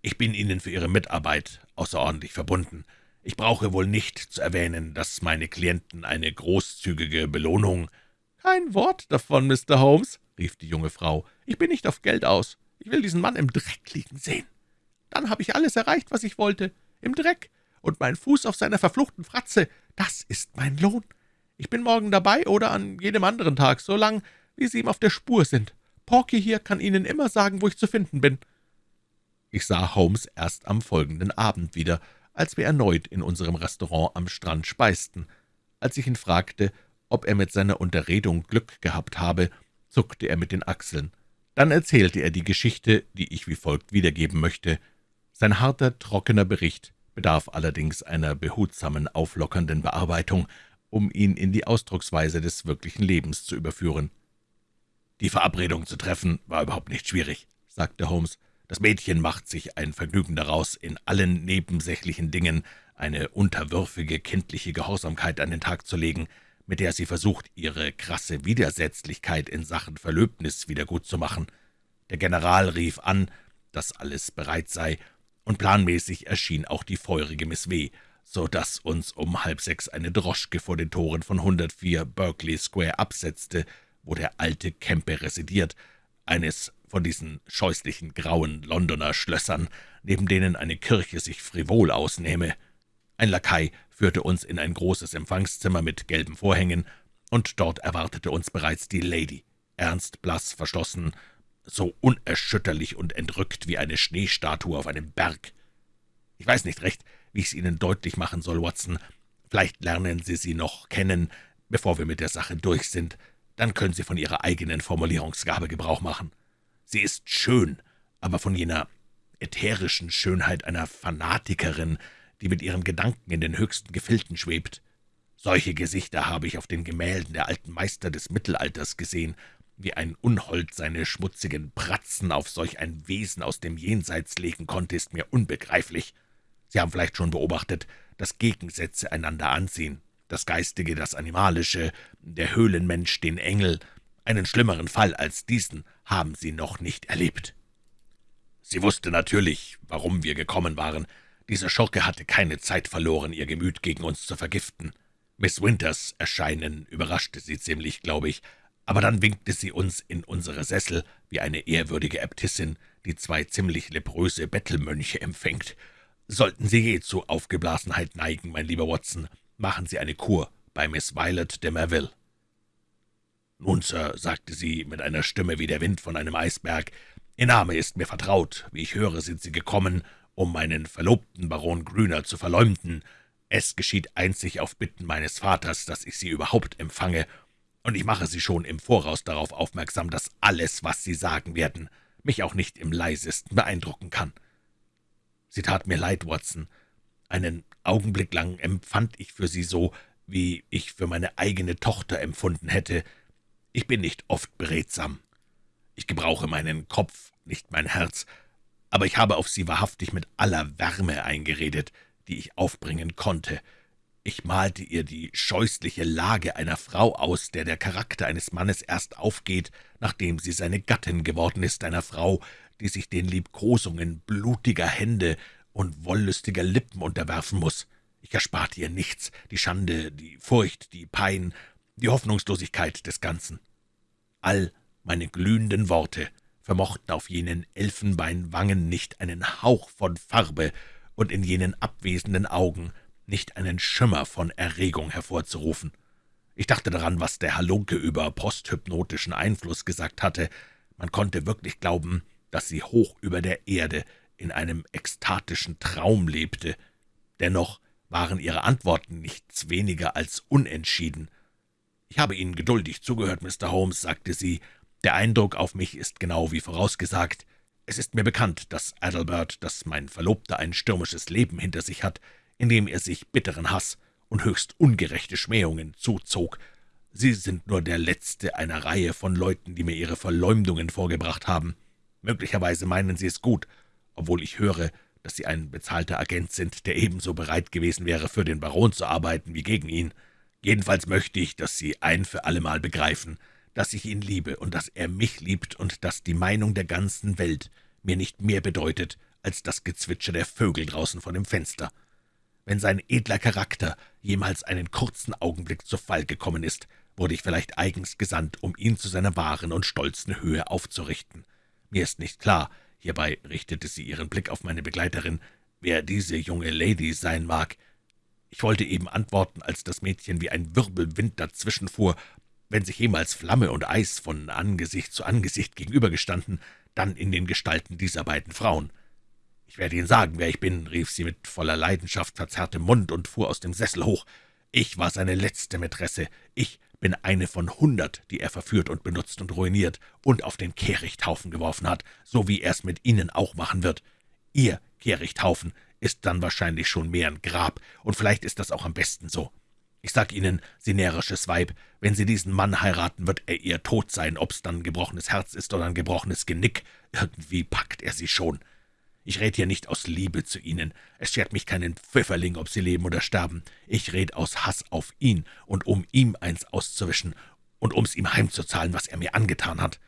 Ich bin Ihnen für Ihre Mitarbeit außerordentlich verbunden. Ich brauche wohl nicht zu erwähnen, dass meine Klienten eine großzügige Belohnung »Kein Wort davon, Mr. Holmes«, rief die junge Frau. »Ich bin nicht auf Geld aus. Ich will diesen Mann im Dreck liegen sehen. Dann habe ich alles erreicht, was ich wollte. Im Dreck. Und mein Fuß auf seiner verfluchten Fratze, das ist mein Lohn. Ich bin morgen dabei oder an jedem anderen Tag, so lang, wie Sie ihm auf der Spur sind. Porky hier kann Ihnen immer sagen, wo ich zu finden bin.« Ich sah Holmes erst am folgenden Abend wieder, als wir erneut in unserem Restaurant am Strand speisten. Als ich ihn fragte, ob er mit seiner Unterredung Glück gehabt habe, zuckte er mit den Achseln. Dann erzählte er die Geschichte, die ich wie folgt wiedergeben möchte. Sein harter, trockener Bericht bedarf allerdings einer behutsamen, auflockernden Bearbeitung, um ihn in die Ausdrucksweise des wirklichen Lebens zu überführen. »Die Verabredung zu treffen war überhaupt nicht schwierig«, sagte Holmes. »Das Mädchen macht sich ein Vergnügen daraus, in allen nebensächlichen Dingen eine unterwürfige, kindliche Gehorsamkeit an den Tag zu legen, mit der sie versucht, ihre krasse Widersetzlichkeit in Sachen Verlöbnis wiedergutzumachen. Der General rief an, dass alles bereit sei, und planmäßig erschien auch die feurige Miss W., so dass uns um halb sechs eine Droschke vor den Toren von 104 Berkeley Square absetzte, wo der alte Kempe residiert, eines von diesen scheußlichen grauen Londoner Schlössern, neben denen eine Kirche sich frivol ausnehme. Ein Lakai führte uns in ein großes Empfangszimmer mit gelben Vorhängen, und dort erwartete uns bereits die Lady, ernst, blass, verschlossen, so unerschütterlich und entrückt wie eine Schneestatue auf einem Berg. Ich weiß nicht recht, wie ich es Ihnen deutlich machen soll, Watson. Vielleicht lernen Sie sie noch kennen, bevor wir mit der Sache durch sind. Dann können Sie von Ihrer eigenen Formulierungsgabe Gebrauch machen. Sie ist schön, aber von jener ätherischen Schönheit einer Fanatikerin, die mit ihren Gedanken in den höchsten Gefilden schwebt. Solche Gesichter habe ich auf den Gemälden der alten Meister des Mittelalters gesehen, wie ein Unhold seine schmutzigen Pratzen auf solch ein Wesen aus dem Jenseits legen konnte, ist mir unbegreiflich. Sie haben vielleicht schon beobachtet, dass Gegensätze einander anziehen, das Geistige, das Animalische, der Höhlenmensch, den Engel. Einen schlimmeren Fall als diesen haben Sie noch nicht erlebt. Sie wusste natürlich, warum wir gekommen waren. Diese Schurke hatte keine Zeit verloren, ihr Gemüt gegen uns zu vergiften. Miss Winters Erscheinen überraschte sie ziemlich, glaube ich, aber dann winkte sie uns in unsere Sessel wie eine ehrwürdige Äbtissin, die zwei ziemlich lepröse Bettelmönche empfängt. Sollten Sie je zu Aufgeblasenheit neigen, mein lieber Watson, machen Sie eine Kur bei Miss Violet de Merville. »Nun, Sir«, sagte sie mit einer Stimme wie der Wind von einem Eisberg, »Ihr Name ist mir vertraut. Wie ich höre, sind Sie gekommen, um meinen Verlobten Baron Grüner zu verleumden. Es geschieht einzig auf Bitten meines Vaters, dass ich Sie überhaupt empfange, und ich mache Sie schon im Voraus darauf aufmerksam, dass alles, was Sie sagen werden, mich auch nicht im leisesten beeindrucken kann.« Sie tat mir leid, Watson. Einen Augenblick lang empfand ich für Sie so, wie ich für meine eigene Tochter empfunden hätte. Ich bin nicht oft beredsam. Ich gebrauche meinen Kopf, nicht mein Herz, aber ich habe auf Sie wahrhaftig mit aller Wärme eingeredet, die ich aufbringen konnte. Ich malte ihr die scheußliche Lage einer Frau aus, der der Charakter eines Mannes erst aufgeht, nachdem sie seine Gattin geworden ist, einer Frau, die sich den Liebkosungen blutiger Hände und wollüstiger Lippen unterwerfen muss. Ich ersparte ihr nichts, die Schande, die Furcht, die Pein, die Hoffnungslosigkeit des Ganzen. All meine glühenden Worte vermochten auf jenen Elfenbeinwangen nicht einen Hauch von Farbe und in jenen abwesenden Augen nicht einen Schimmer von Erregung hervorzurufen. Ich dachte daran, was der Halunke über posthypnotischen Einfluss gesagt hatte. Man konnte wirklich glauben, dass sie hoch über der Erde in einem ekstatischen Traum lebte. Dennoch waren ihre Antworten nichts weniger als unentschieden. »Ich habe Ihnen geduldig zugehört, Mr. Holmes«, sagte sie. »Der Eindruck auf mich ist genau wie vorausgesagt. Es ist mir bekannt, dass Adalbert, dass mein Verlobter ein stürmisches Leben hinter sich hat, indem er sich bitteren Hass und höchst ungerechte Schmähungen zuzog. Sie sind nur der letzte einer Reihe von Leuten, die mir ihre Verleumdungen vorgebracht haben. Möglicherweise meinen Sie es gut, obwohl ich höre, dass Sie ein bezahlter Agent sind, der ebenso bereit gewesen wäre, für den Baron zu arbeiten wie gegen ihn. Jedenfalls möchte ich, dass Sie ein für allemal begreifen, dass ich ihn liebe und dass er mich liebt und dass die Meinung der ganzen Welt mir nicht mehr bedeutet als das Gezwitscher der Vögel draußen vor dem Fenster. Wenn sein edler Charakter jemals einen kurzen Augenblick zu Fall gekommen ist, wurde ich vielleicht eigens gesandt, um ihn zu seiner wahren und stolzen Höhe aufzurichten. Mir ist nicht klar, hierbei richtete sie ihren Blick auf meine Begleiterin, wer diese junge Lady sein mag. Ich wollte eben antworten, als das Mädchen wie ein Wirbelwind dazwischenfuhr. Wenn sich jemals Flamme und Eis von Angesicht zu Angesicht gegenübergestanden, dann in den Gestalten dieser beiden Frauen. »Ich werde Ihnen sagen, wer ich bin«, rief sie mit voller Leidenschaft verzerrtem Mund und fuhr aus dem Sessel hoch. »Ich war seine letzte Mätresse. Ich bin eine von hundert, die er verführt und benutzt und ruiniert und auf den Kehrichthaufen geworfen hat, so wie er es mit Ihnen auch machen wird. Ihr Kehrichthaufen ist dann wahrscheinlich schon mehr ein Grab, und vielleicht ist das auch am besten so. Ich sag Ihnen, Sie närrisches Weib, wenn Sie diesen Mann heiraten, wird er ihr tot sein, ob's dann ein gebrochenes Herz ist oder ein gebrochenes Genick. Irgendwie packt er Sie schon. Ich red hier nicht aus Liebe zu Ihnen. Es schert mich keinen Pfifferling, ob Sie leben oder sterben. Ich red aus Hass auf ihn und um ihm eins auszuwischen und um's ihm heimzuzahlen, was er mir angetan hat.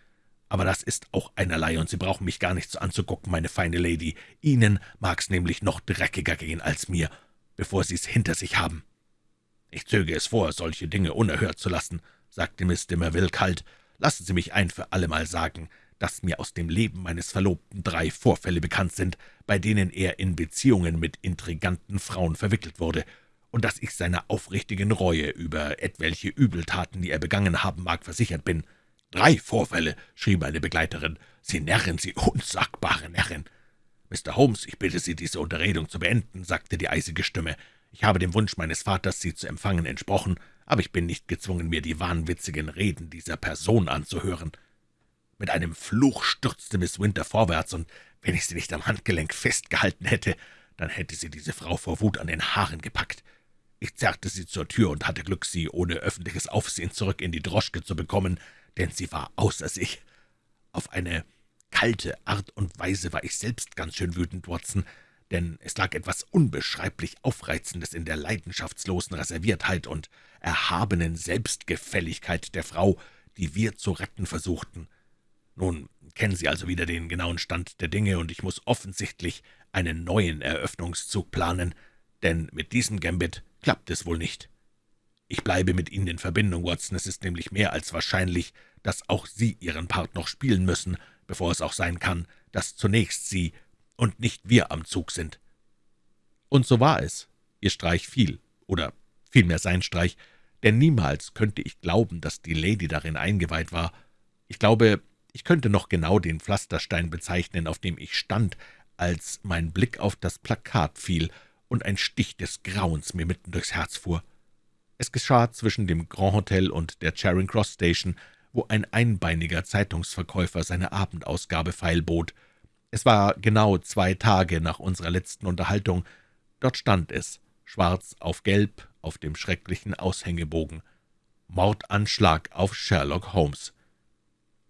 Aber das ist auch einerlei, und Sie brauchen mich gar nicht so anzugucken, meine feine Lady. Ihnen mag's nämlich noch dreckiger gehen als mir, bevor Sie's hinter sich haben.« »Ich zöge es vor, solche Dinge unerhört zu lassen«, sagte Miss de Merville kalt. »Lassen Sie mich ein für allemal sagen, dass mir aus dem Leben meines Verlobten drei Vorfälle bekannt sind, bei denen er in Beziehungen mit intriganten Frauen verwickelt wurde, und dass ich seiner aufrichtigen Reue über etwelche Übeltaten, die er begangen haben mag, versichert bin. »Drei Vorfälle«, schrie meine Begleiterin, Sie Närrin, Sie unsagbare Närrin!« »Mr. Holmes, ich bitte Sie, diese Unterredung zu beenden«, sagte die eisige Stimme. »Ich habe dem Wunsch meines Vaters, Sie zu empfangen, entsprochen, aber ich bin nicht gezwungen, mir die wahnwitzigen Reden dieser Person anzuhören.« Mit einem Fluch stürzte Miss Winter vorwärts, und wenn ich sie nicht am Handgelenk festgehalten hätte, dann hätte sie diese Frau vor Wut an den Haaren gepackt. Ich zerrte sie zur Tür und hatte Glück, sie ohne öffentliches Aufsehen zurück in die Droschke zu bekommen, denn sie war außer sich. Auf eine kalte Art und Weise war ich selbst ganz schön wütend, Watson, denn es lag etwas unbeschreiblich Aufreizendes in der leidenschaftslosen Reserviertheit und erhabenen Selbstgefälligkeit der Frau, die wir zu retten versuchten. Nun kennen Sie also wieder den genauen Stand der Dinge, und ich muss offensichtlich einen neuen Eröffnungszug planen, denn mit diesem Gambit klappt es wohl nicht. Ich bleibe mit Ihnen in Verbindung, Watson. Es ist nämlich mehr als wahrscheinlich, dass auch Sie Ihren Part noch spielen müssen, bevor es auch sein kann, dass zunächst Sie und nicht wir am Zug sind.« Und so war es. Ihr Streich fiel, oder vielmehr sein Streich, denn niemals könnte ich glauben, dass die Lady darin eingeweiht war. Ich glaube, ich könnte noch genau den Pflasterstein bezeichnen, auf dem ich stand, als mein Blick auf das Plakat fiel und ein Stich des Grauens mir mitten durchs Herz fuhr. Es geschah zwischen dem Grand Hotel und der Charing Cross Station, wo ein einbeiniger Zeitungsverkäufer seine Abendausgabe feilbot. Es war genau zwei Tage nach unserer letzten Unterhaltung. Dort stand es, schwarz auf gelb, auf dem schrecklichen Aushängebogen. Mordanschlag auf Sherlock Holmes.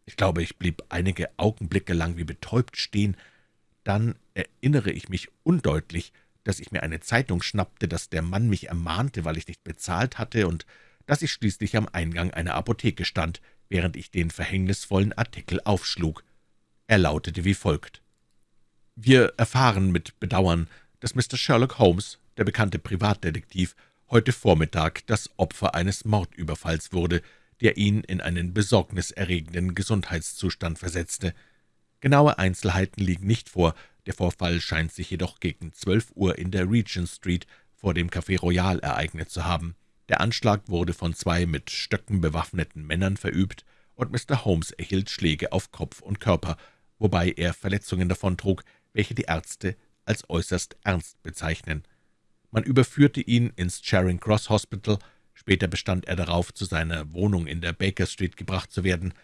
Ich glaube, ich blieb einige Augenblicke lang wie betäubt stehen. Dann erinnere ich mich undeutlich, dass ich mir eine Zeitung schnappte, dass der Mann mich ermahnte, weil ich nicht bezahlt hatte, und dass ich schließlich am Eingang einer Apotheke stand, während ich den verhängnisvollen Artikel aufschlug. Er lautete wie folgt. »Wir erfahren mit Bedauern, dass Mr. Sherlock Holmes, der bekannte Privatdetektiv, heute Vormittag das Opfer eines Mordüberfalls wurde, der ihn in einen besorgniserregenden Gesundheitszustand versetzte. Genaue Einzelheiten liegen nicht vor, der Vorfall scheint sich jedoch gegen zwölf Uhr in der Regent Street vor dem Café Royal ereignet zu haben. Der Anschlag wurde von zwei mit Stöcken bewaffneten Männern verübt, und Mr. Holmes erhielt Schläge auf Kopf und Körper, wobei er Verletzungen davontrug, welche die Ärzte als äußerst ernst bezeichnen. Man überführte ihn ins Charing Cross Hospital, später bestand er darauf, zu seiner Wohnung in der Baker Street gebracht zu werden.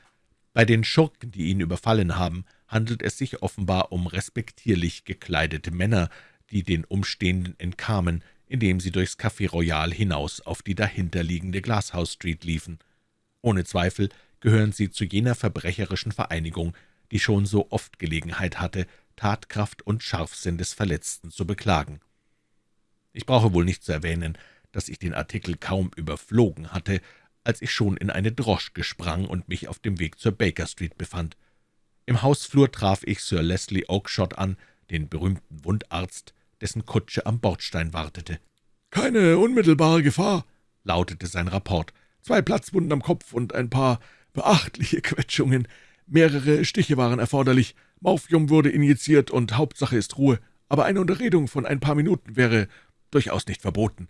Bei den Schurken, die ihn überfallen haben, handelt es sich offenbar um respektierlich gekleidete Männer, die den Umstehenden entkamen, indem sie durchs Café Royal hinaus auf die dahinterliegende Glasshouse Street liefen. Ohne Zweifel gehören sie zu jener verbrecherischen Vereinigung, die schon so oft Gelegenheit hatte, Tatkraft und Scharfsinn des Verletzten zu beklagen. Ich brauche wohl nicht zu erwähnen, dass ich den Artikel kaum überflogen hatte, als ich schon in eine Droschke sprang und mich auf dem Weg zur Baker Street befand. Im Hausflur traf ich Sir Leslie Oakshott an, den berühmten Wundarzt, dessen Kutsche am Bordstein wartete. »Keine unmittelbare Gefahr«, lautete sein Rapport. »Zwei Platzwunden am Kopf und ein paar beachtliche Quetschungen. Mehrere Stiche waren erforderlich. Morphium wurde injiziert und Hauptsache ist Ruhe. Aber eine Unterredung von ein paar Minuten wäre durchaus nicht verboten.«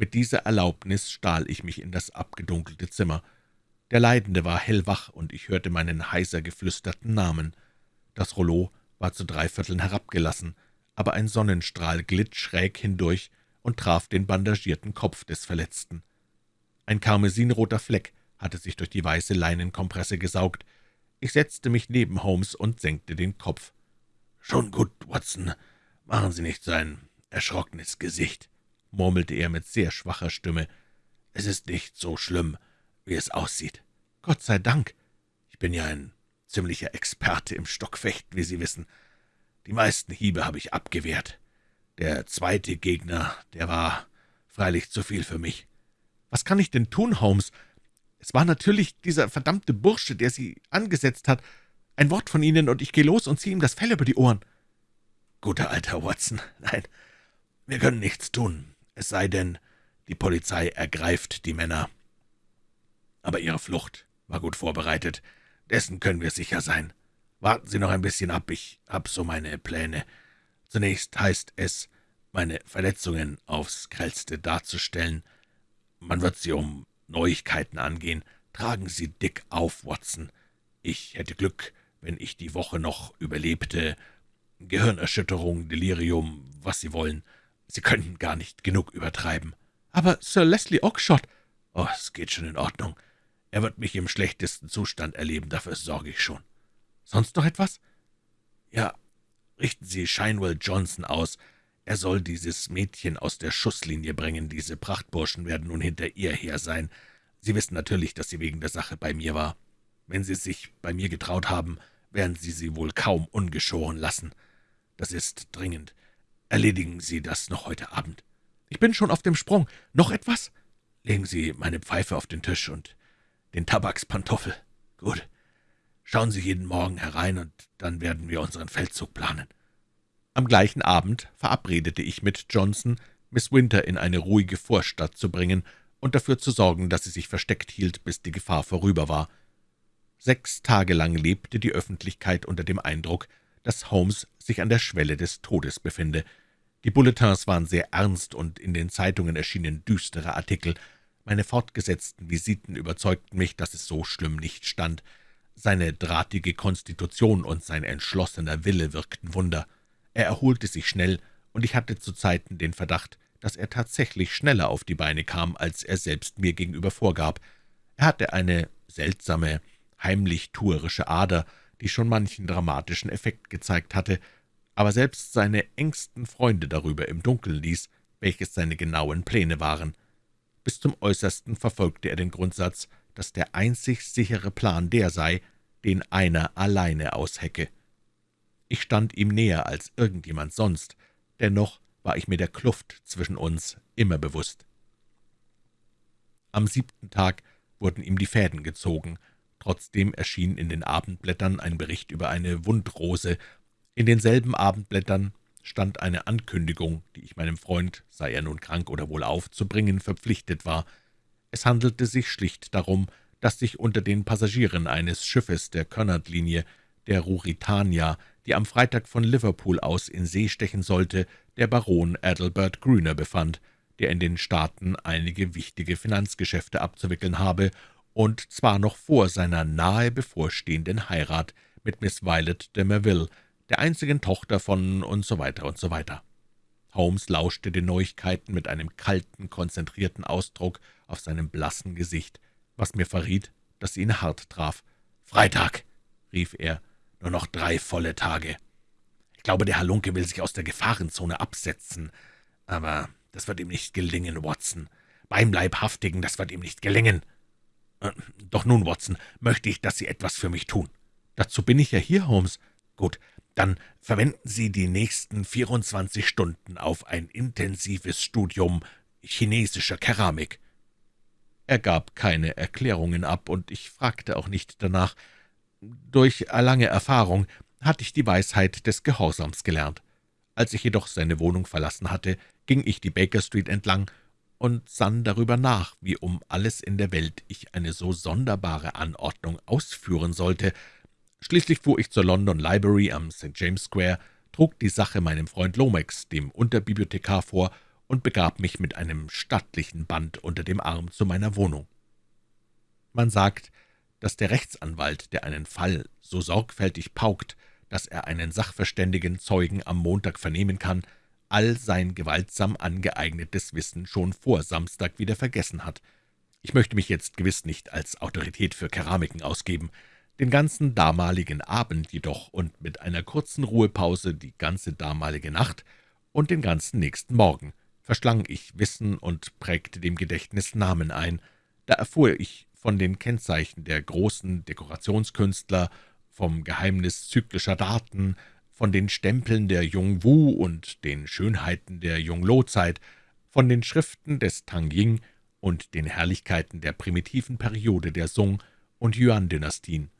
Mit dieser Erlaubnis stahl ich mich in das abgedunkelte Zimmer. Der Leidende war hellwach, und ich hörte meinen heiser geflüsterten Namen. Das Rollo war zu drei Vierteln herabgelassen, aber ein Sonnenstrahl glitt schräg hindurch und traf den bandagierten Kopf des Verletzten. Ein karmesinroter Fleck hatte sich durch die weiße Leinenkompresse gesaugt. Ich setzte mich neben Holmes und senkte den Kopf. »Schon gut, Watson. Machen Sie nicht so ein erschrockenes Gesicht«, murmelte er mit sehr schwacher Stimme. »Es ist nicht so schlimm, wie es aussieht. Gott sei Dank. Ich bin ja ein ziemlicher Experte im Stockfechten, wie Sie wissen. Die meisten Hiebe habe ich abgewehrt. Der zweite Gegner, der war freilich zu viel für mich. Was kann ich denn tun, Holmes? Es war natürlich dieser verdammte Bursche, der Sie angesetzt hat. Ein Wort von Ihnen, und ich gehe los und ziehe ihm das Fell über die Ohren. Guter alter Watson, nein, wir können nichts tun, es sei denn, die Polizei ergreift die Männer. Aber Ihre Flucht war gut vorbereitet, dessen können wir sicher sein. Warten Sie noch ein bisschen ab, ich habe so meine Pläne. Zunächst heißt es, meine Verletzungen aufs Grellste darzustellen. Man wird sie um Neuigkeiten angehen. Tragen Sie dick auf, Watson. Ich hätte Glück, wenn ich die Woche noch überlebte. Gehirnerschütterung, Delirium, was Sie wollen. Sie könnten gar nicht genug übertreiben. Aber Sir Leslie Oakshott Oh, es geht schon in Ordnung. Er wird mich im schlechtesten Zustand erleben, dafür sorge ich schon. Sonst noch etwas? Ja, richten Sie Shinewell Johnson aus. Er soll dieses Mädchen aus der Schusslinie bringen. Diese Prachtburschen werden nun hinter ihr her sein. Sie wissen natürlich, dass sie wegen der Sache bei mir war. Wenn Sie sich bei mir getraut haben, werden Sie sie wohl kaum ungeschoren lassen. Das ist dringend. Erledigen Sie das noch heute Abend. Ich bin schon auf dem Sprung. Noch etwas?« Legen Sie meine Pfeife auf den Tisch und den Tabakspantoffel. Gut. Schauen Sie jeden Morgen herein, und dann werden wir unseren Feldzug planen.« Am gleichen Abend verabredete ich mit Johnson, Miss Winter in eine ruhige Vorstadt zu bringen und dafür zu sorgen, dass sie sich versteckt hielt, bis die Gefahr vorüber war. Sechs Tage lang lebte die Öffentlichkeit unter dem Eindruck, dass Holmes sich an der Schwelle des Todes befinde. Die Bulletins waren sehr ernst, und in den Zeitungen erschienen düstere Artikel. Meine fortgesetzten Visiten überzeugten mich, dass es so schlimm nicht stand. Seine drahtige Konstitution und sein entschlossener Wille wirkten Wunder. Er erholte sich schnell, und ich hatte zu Zeiten den Verdacht, dass er tatsächlich schneller auf die Beine kam, als er selbst mir gegenüber vorgab. Er hatte eine seltsame, heimlich tuerische Ader, die schon manchen dramatischen Effekt gezeigt hatte, aber selbst seine engsten Freunde darüber im Dunkeln ließ, welches seine genauen Pläne waren. Bis zum Äußersten verfolgte er den Grundsatz, dass der einzig sichere Plan der sei, den einer alleine aushecke. Ich stand ihm näher als irgendjemand sonst, dennoch war ich mir der Kluft zwischen uns immer bewusst. Am siebten Tag wurden ihm die Fäden gezogen, Trotzdem erschien in den Abendblättern ein Bericht über eine Wundrose. In denselben Abendblättern stand eine Ankündigung, die ich meinem Freund, sei er nun krank oder wohlauf, zu bringen verpflichtet war. Es handelte sich schlicht darum, dass sich unter den Passagieren eines Schiffes der Cunard-Linie, der Ruritania, die am Freitag von Liverpool aus in See stechen sollte, der Baron Adelbert Grüner befand, der in den Staaten einige wichtige Finanzgeschäfte abzuwickeln habe und zwar noch vor seiner nahe bevorstehenden Heirat mit Miss Violet de Merville, der einzigen Tochter von und so weiter und so weiter. Holmes lauschte den Neuigkeiten mit einem kalten, konzentrierten Ausdruck auf seinem blassen Gesicht, was mir verriet, dass sie ihn hart traf. »Freitag«, rief er, »nur noch drei volle Tage. Ich glaube, der Halunke will sich aus der Gefahrenzone absetzen, aber das wird ihm nicht gelingen, Watson. Beim Leibhaftigen, das wird ihm nicht gelingen.« äh, »Doch nun, Watson, möchte ich, dass Sie etwas für mich tun.« »Dazu bin ich ja hier, Holmes.« »Gut, dann verwenden Sie die nächsten 24 Stunden auf ein intensives Studium chinesischer Keramik.« Er gab keine Erklärungen ab, und ich fragte auch nicht danach. Durch lange Erfahrung hatte ich die Weisheit des Gehorsams gelernt. Als ich jedoch seine Wohnung verlassen hatte, ging ich die Baker Street entlang und sann darüber nach, wie um alles in der Welt ich eine so sonderbare Anordnung ausführen sollte. Schließlich fuhr ich zur London Library am St. James Square, trug die Sache meinem Freund Lomax, dem Unterbibliothekar, vor und begab mich mit einem stattlichen Band unter dem Arm zu meiner Wohnung. Man sagt, dass der Rechtsanwalt, der einen Fall so sorgfältig paukt, dass er einen sachverständigen Zeugen am Montag vernehmen kann, all sein gewaltsam angeeignetes Wissen schon vor Samstag wieder vergessen hat. Ich möchte mich jetzt gewiss nicht als Autorität für Keramiken ausgeben. Den ganzen damaligen Abend jedoch und mit einer kurzen Ruhepause die ganze damalige Nacht und den ganzen nächsten Morgen verschlang ich Wissen und prägte dem Gedächtnis Namen ein. Da erfuhr ich von den Kennzeichen der großen Dekorationskünstler, vom Geheimnis zyklischer Daten, von den Stempeln der Jung-Wu und den Schönheiten der Jung-Lo-Zeit, von den Schriften des Tang Ying und den Herrlichkeiten der primitiven Periode der Song- und Yuan-Dynastien.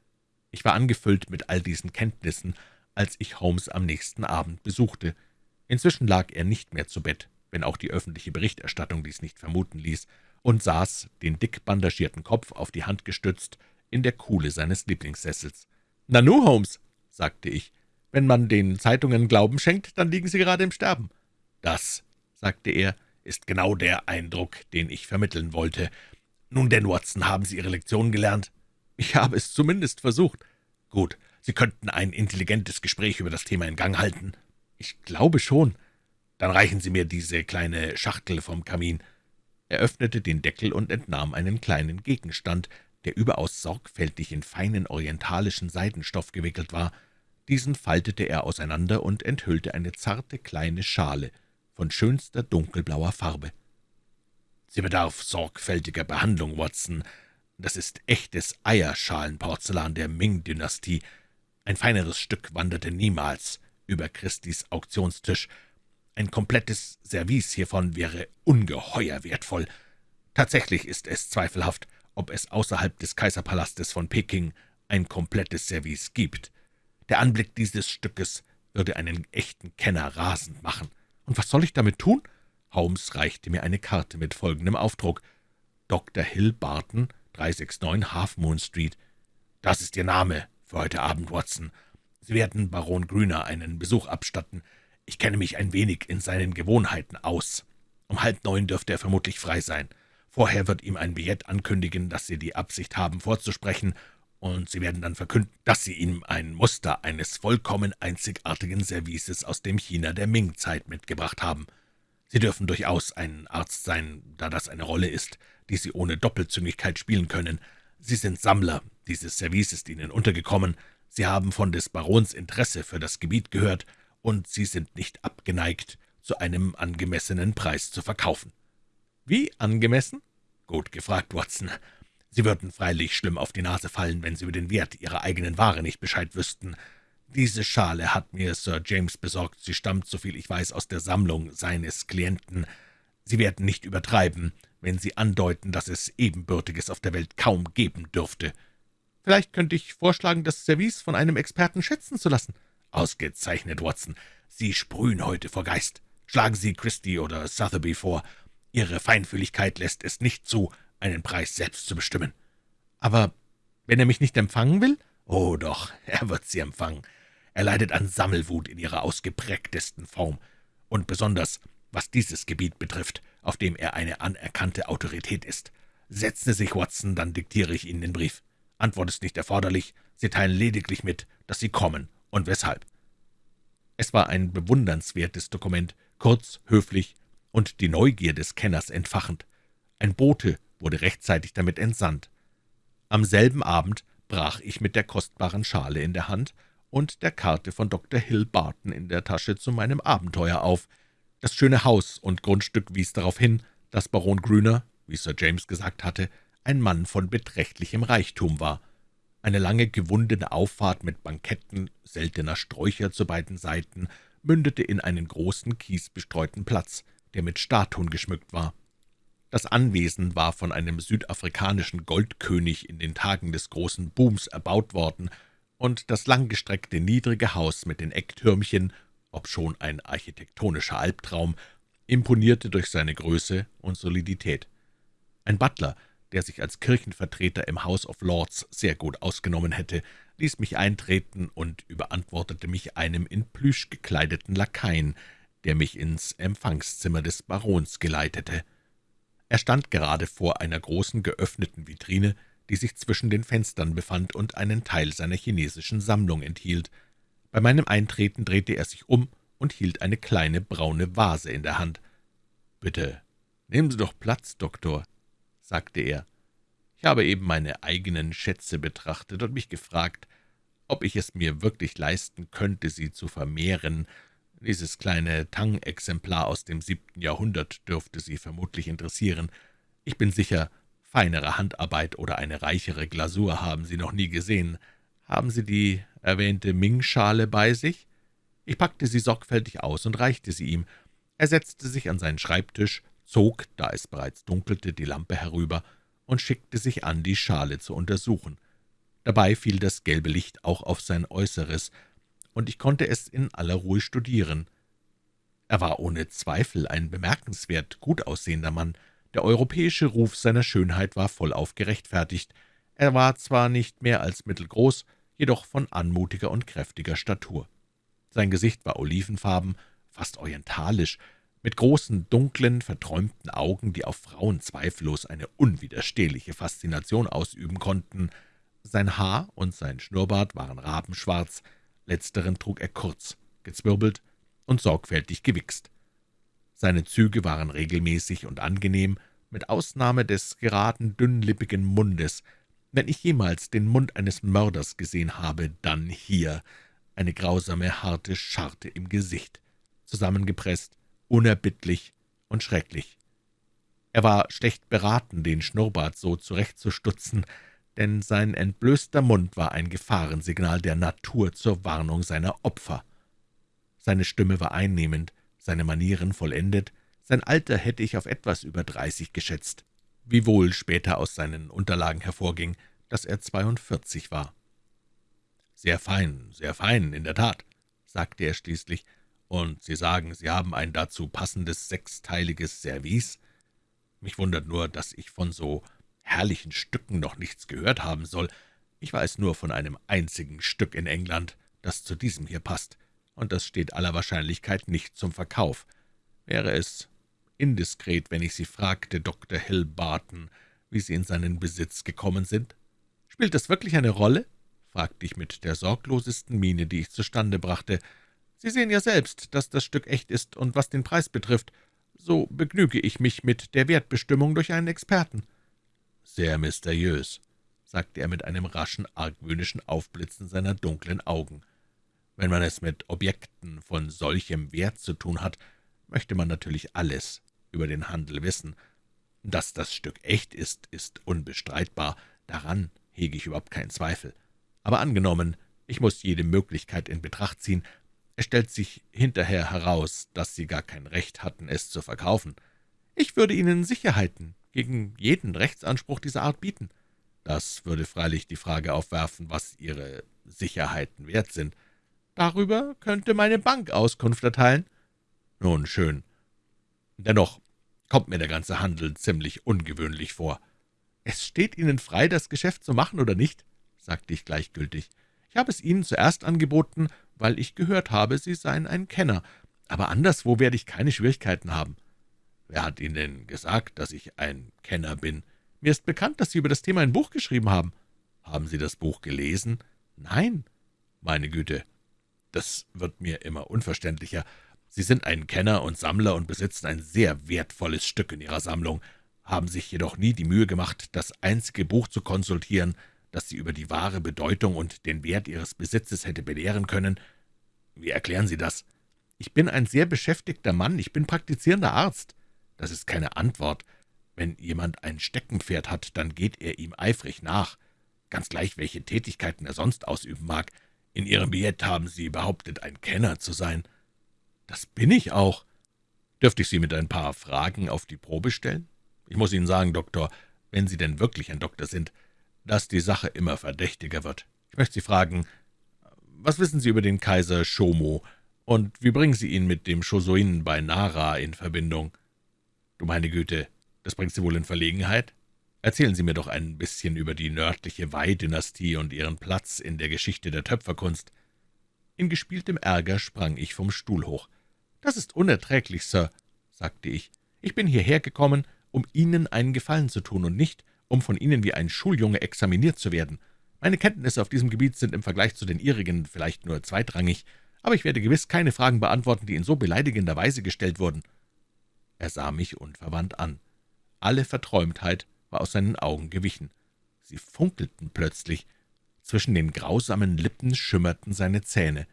Ich war angefüllt mit all diesen Kenntnissen, als ich Holmes am nächsten Abend besuchte. Inzwischen lag er nicht mehr zu Bett, wenn auch die öffentliche Berichterstattung dies nicht vermuten ließ, und saß, den dick bandagierten Kopf auf die Hand gestützt, in der Kuhle seines Lieblingssessels. »Nanu, Holmes«, sagte ich, wenn man den Zeitungen Glauben schenkt, dann liegen Sie gerade im Sterben.« »Das«, sagte er, »ist genau der Eindruck, den ich vermitteln wollte. Nun denn, Watson, haben Sie Ihre Lektion gelernt?« »Ich habe es zumindest versucht.« »Gut, Sie könnten ein intelligentes Gespräch über das Thema in Gang halten.« »Ich glaube schon.« »Dann reichen Sie mir diese kleine Schachtel vom Kamin.« Er öffnete den Deckel und entnahm einen kleinen Gegenstand, der überaus sorgfältig in feinen orientalischen Seidenstoff gewickelt war. Diesen faltete er auseinander und enthüllte eine zarte kleine Schale von schönster dunkelblauer Farbe. »Sie bedarf sorgfältiger Behandlung, Watson. Das ist echtes Eierschalenporzellan der Ming-Dynastie. Ein feineres Stück wanderte niemals über Christis Auktionstisch. Ein komplettes Service hiervon wäre ungeheuer wertvoll. Tatsächlich ist es zweifelhaft, ob es außerhalb des Kaiserpalastes von Peking ein komplettes Service gibt. Der Anblick dieses Stückes würde einen echten Kenner rasend machen. Und was soll ich damit tun? Holmes reichte mir eine Karte mit folgendem Aufdruck. Dr. Hill Barton, 369 Half Moon Street. »Das ist Ihr Name für heute Abend, Watson. Sie werden Baron Grüner einen Besuch abstatten. Ich kenne mich ein wenig in seinen Gewohnheiten aus. Um halb neun dürfte er vermutlich frei sein. Vorher wird ihm ein Billett ankündigen, dass Sie die Absicht haben, vorzusprechen, und Sie werden dann verkünden, dass Sie ihm ein Muster eines vollkommen einzigartigen Services aus dem China der Ming-Zeit mitgebracht haben. Sie dürfen durchaus ein Arzt sein, da das eine Rolle ist, die Sie ohne Doppelzüngigkeit spielen können. Sie sind Sammler, dieses Service ist Ihnen untergekommen, Sie haben von des Barons Interesse für das Gebiet gehört, und Sie sind nicht abgeneigt, zu einem angemessenen Preis zu verkaufen.« »Wie angemessen?« »Gut gefragt, Watson. Sie würden freilich schlimm auf die Nase fallen, wenn Sie über den Wert Ihrer eigenen Ware nicht Bescheid wüssten. Diese Schale hat mir Sir James besorgt. Sie stammt, soviel ich weiß, aus der Sammlung seines Klienten. Sie werden nicht übertreiben, wenn Sie andeuten, dass es Ebenbürtiges auf der Welt kaum geben dürfte. Vielleicht könnte ich vorschlagen, das Service von einem Experten schätzen zu lassen.« »Ausgezeichnet, Watson. Sie sprühen heute vor Geist. Schlagen Sie Christie oder Sotheby vor. Ihre Feinfühligkeit lässt es nicht zu, einen Preis selbst zu bestimmen.« »Aber wenn er mich nicht empfangen will?« »Oh doch, er wird Sie empfangen. Er leidet an Sammelwut in ihrer ausgeprägtesten Form. Und besonders, was dieses Gebiet betrifft, auf dem er eine anerkannte Autorität ist. Setzen Sie sich, Watson, dann diktiere ich Ihnen den Brief. Antwort ist nicht erforderlich, Sie teilen lediglich mit, dass Sie kommen und weshalb.« Es war ein bewundernswertes Dokument, kurz, höflich und die Neugier des Kenners entfachend. Ein Bote wurde rechtzeitig damit entsandt. Am selben Abend brach ich mit der kostbaren Schale in der Hand und der Karte von Dr. Hill Barton in der Tasche zu meinem Abenteuer auf. Das schöne Haus und Grundstück wies darauf hin, dass Baron Grüner, wie Sir James gesagt hatte, ein Mann von beträchtlichem Reichtum war. Eine lange gewundene Auffahrt mit Banketten seltener Sträucher zu beiden Seiten mündete in einen großen kiesbestreuten Platz, der mit Statuen geschmückt war. Das Anwesen war von einem südafrikanischen Goldkönig in den Tagen des großen Booms erbaut worden, und das langgestreckte niedrige Haus mit den Ecktürmchen, obschon ein architektonischer Albtraum, imponierte durch seine Größe und Solidität. Ein Butler, der sich als Kirchenvertreter im House of Lords sehr gut ausgenommen hätte, ließ mich eintreten und überantwortete mich einem in Plüsch gekleideten Lakaien, der mich ins Empfangszimmer des Barons geleitete. Er stand gerade vor einer großen geöffneten Vitrine, die sich zwischen den Fenstern befand und einen Teil seiner chinesischen Sammlung enthielt. Bei meinem Eintreten drehte er sich um und hielt eine kleine braune Vase in der Hand. »Bitte, nehmen Sie doch Platz, Doktor«, sagte er. »Ich habe eben meine eigenen Schätze betrachtet und mich gefragt, ob ich es mir wirklich leisten könnte, sie zu vermehren. Dieses kleine Tang-Exemplar aus dem siebten Jahrhundert dürfte Sie vermutlich interessieren. Ich bin sicher, Feinere Handarbeit oder eine reichere Glasur haben Sie noch nie gesehen. Haben Sie die erwähnte Ming-Schale bei sich?« Ich packte sie sorgfältig aus und reichte sie ihm. Er setzte sich an seinen Schreibtisch, zog, da es bereits dunkelte, die Lampe herüber und schickte sich an, die Schale zu untersuchen. Dabei fiel das gelbe Licht auch auf sein Äußeres, und ich konnte es in aller Ruhe studieren. Er war ohne Zweifel ein bemerkenswert gut aussehender Mann, der europäische Ruf seiner Schönheit war vollauf gerechtfertigt. Er war zwar nicht mehr als mittelgroß, jedoch von anmutiger und kräftiger Statur. Sein Gesicht war olivenfarben, fast orientalisch, mit großen, dunklen, verträumten Augen, die auf Frauen zweifellos eine unwiderstehliche Faszination ausüben konnten. Sein Haar und sein Schnurrbart waren rabenschwarz, letzteren trug er kurz, gezwirbelt und sorgfältig gewichst. Seine Züge waren regelmäßig und angenehm, mit Ausnahme des geraden, dünnlippigen Mundes. Wenn ich jemals den Mund eines Mörders gesehen habe, dann hier, eine grausame, harte Scharte im Gesicht, zusammengepresst, unerbittlich und schrecklich. Er war schlecht beraten, den Schnurrbart so zurechtzustutzen, denn sein entblößter Mund war ein Gefahrensignal der Natur zur Warnung seiner Opfer. Seine Stimme war einnehmend, seine Manieren vollendet, sein Alter hätte ich auf etwas über dreißig geschätzt, wiewohl später aus seinen Unterlagen hervorging, dass er zweiundvierzig war. »Sehr fein, sehr fein, in der Tat«, sagte er schließlich, »und Sie sagen, Sie haben ein dazu passendes sechsteiliges Service? Mich wundert nur, dass ich von so herrlichen Stücken noch nichts gehört haben soll. Ich weiß nur von einem einzigen Stück in England, das zu diesem hier passt, und das steht aller Wahrscheinlichkeit nicht zum Verkauf. Wäre es indiskret, wenn ich Sie fragte, Dr. Hill Barton, wie Sie in seinen Besitz gekommen sind? Spielt das wirklich eine Rolle?« fragte ich mit der sorglosesten Miene, die ich zustande brachte. »Sie sehen ja selbst, dass das Stück echt ist, und was den Preis betrifft, so begnüge ich mich mit der Wertbestimmung durch einen Experten.« »Sehr mysteriös«, sagte er mit einem raschen, argwöhnischen Aufblitzen seiner dunklen Augen. »Wenn man es mit Objekten von solchem Wert zu tun hat, möchte man natürlich alles über den Handel wissen. Dass das Stück echt ist, ist unbestreitbar, daran hege ich überhaupt keinen Zweifel. Aber angenommen, ich muss jede Möglichkeit in Betracht ziehen, es stellt sich hinterher heraus, dass Sie gar kein Recht hatten, es zu verkaufen. Ich würde Ihnen Sicherheiten gegen jeden Rechtsanspruch dieser Art bieten. Das würde freilich die Frage aufwerfen, was Ihre Sicherheiten wert sind. Darüber könnte meine Bank Auskunft erteilen. Nun, schön. Dennoch kommt mir der ganze Handel ziemlich ungewöhnlich vor. »Es steht Ihnen frei, das Geschäft zu machen oder nicht?« sagte ich gleichgültig. »Ich habe es Ihnen zuerst angeboten, weil ich gehört habe, Sie seien ein Kenner, aber anderswo werde ich keine Schwierigkeiten haben.« »Wer hat Ihnen denn gesagt, dass ich ein Kenner bin? Mir ist bekannt, dass Sie über das Thema ein Buch geschrieben haben.« »Haben Sie das Buch gelesen?« »Nein.« »Meine Güte, das wird mir immer unverständlicher. Sie sind ein Kenner und Sammler und besitzen ein sehr wertvolles Stück in Ihrer Sammlung, haben sich jedoch nie die Mühe gemacht, das einzige Buch zu konsultieren, das Sie über die wahre Bedeutung und den Wert Ihres Besitzes hätte belehren können. Wie erklären Sie das? Ich bin ein sehr beschäftigter Mann, ich bin praktizierender Arzt. Das ist keine Antwort. Wenn jemand ein Steckenpferd hat, dann geht er ihm eifrig nach, ganz gleich, welche Tätigkeiten er sonst ausüben mag. In Ihrem Billett haben Sie behauptet, ein Kenner zu sein. »Das bin ich auch.« »Dürfte ich Sie mit ein paar Fragen auf die Probe stellen? Ich muss Ihnen sagen, Doktor, wenn Sie denn wirklich ein Doktor sind, dass die Sache immer verdächtiger wird. Ich möchte Sie fragen, was wissen Sie über den Kaiser Shomo, und wie bringen Sie ihn mit dem Shosoin bei Nara in Verbindung?« »Du meine Güte, das bringt Sie wohl in Verlegenheit? Erzählen Sie mir doch ein bisschen über die nördliche Wei-Dynastie und ihren Platz in der Geschichte der Töpferkunst.« In gespieltem Ärger sprang ich vom Stuhl hoch. »Das ist unerträglich, Sir«, sagte ich. »Ich bin hierher gekommen, um Ihnen einen Gefallen zu tun und nicht, um von Ihnen wie ein Schuljunge examiniert zu werden. Meine Kenntnisse auf diesem Gebiet sind im Vergleich zu den Ihrigen vielleicht nur zweitrangig, aber ich werde gewiss keine Fragen beantworten, die in so beleidigender Weise gestellt wurden.« Er sah mich unverwandt an. Alle Verträumtheit war aus seinen Augen gewichen. Sie funkelten plötzlich. Zwischen den grausamen Lippen schimmerten seine Zähne.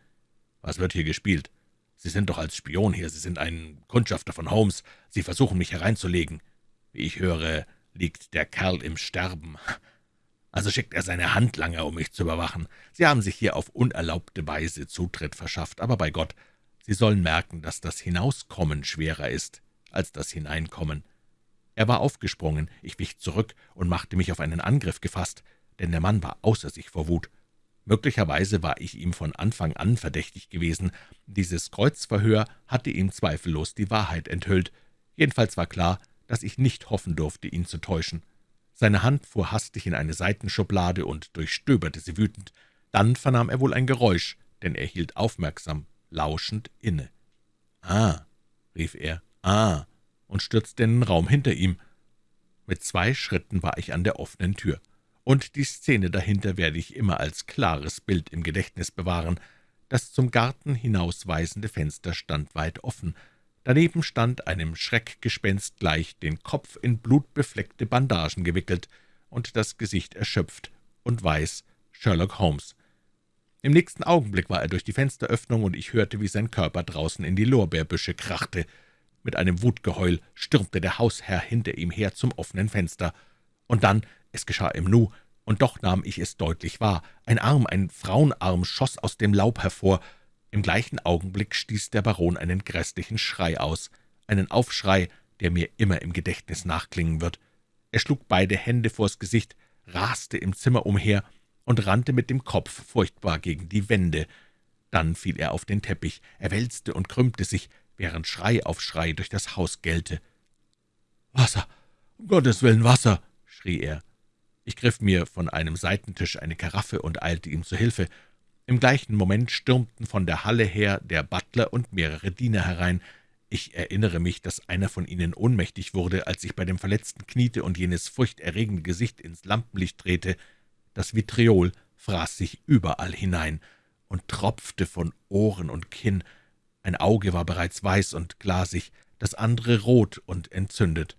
»Was wird hier gespielt? Sie sind doch als Spion hier, Sie sind ein Kundschafter von Holmes. Sie versuchen, mich hereinzulegen. Wie ich höre, liegt der Kerl im Sterben. Also schickt er seine Handlanger, um mich zu überwachen. Sie haben sich hier auf unerlaubte Weise Zutritt verschafft, aber bei Gott, Sie sollen merken, dass das Hinauskommen schwerer ist als das Hineinkommen. Er war aufgesprungen, ich wich zurück und machte mich auf einen Angriff gefasst, denn der Mann war außer sich vor Wut. Möglicherweise war ich ihm von Anfang an verdächtig gewesen. Dieses Kreuzverhör hatte ihm zweifellos die Wahrheit enthüllt. Jedenfalls war klar, dass ich nicht hoffen durfte, ihn zu täuschen. Seine Hand fuhr hastig in eine Seitenschublade und durchstöberte sie wütend. Dann vernahm er wohl ein Geräusch, denn er hielt aufmerksam, lauschend inne. »Ah«, rief er, »ah«, und stürzte in den Raum hinter ihm. Mit zwei Schritten war ich an der offenen Tür. und die Szene dahinter werde ich immer als klares Bild im Gedächtnis bewahren. Das zum Garten hinausweisende Fenster stand weit offen. Daneben stand einem Schreckgespenst gleich den Kopf in blutbefleckte Bandagen gewickelt und das Gesicht erschöpft und weiß Sherlock Holmes. Im nächsten Augenblick war er durch die Fensteröffnung, und ich hörte, wie sein Körper draußen in die Lorbeerbüsche krachte. Mit einem Wutgeheul stürmte der Hausherr hinter ihm her zum offenen Fenster. Und dann, es geschah im Nu, und doch nahm ich es deutlich wahr, ein Arm, ein Frauenarm, schoss aus dem Laub hervor. Im gleichen Augenblick stieß der Baron einen gräßlichen Schrei aus, einen Aufschrei, der mir immer im Gedächtnis nachklingen wird. Er schlug beide Hände vors Gesicht, raste im Zimmer umher und rannte mit dem Kopf furchtbar gegen die Wände. Dann fiel er auf den Teppich, er wälzte und krümmte sich, während Schrei auf Schrei durch das Haus gellte. »Wasser, um Gottes Willen, Wasser!« schrie er. Ich griff mir von einem Seitentisch eine Karaffe und eilte ihm zu Hilfe. Im gleichen Moment stürmten von der Halle her der Butler und mehrere Diener herein. Ich erinnere mich, dass einer von ihnen ohnmächtig wurde, als ich bei dem Verletzten kniete und jenes furchterregende Gesicht ins Lampenlicht drehte. Das Vitriol fraß sich überall hinein und tropfte von Ohren und Kinn. Ein Auge war bereits weiß und glasig, das andere rot und entzündet.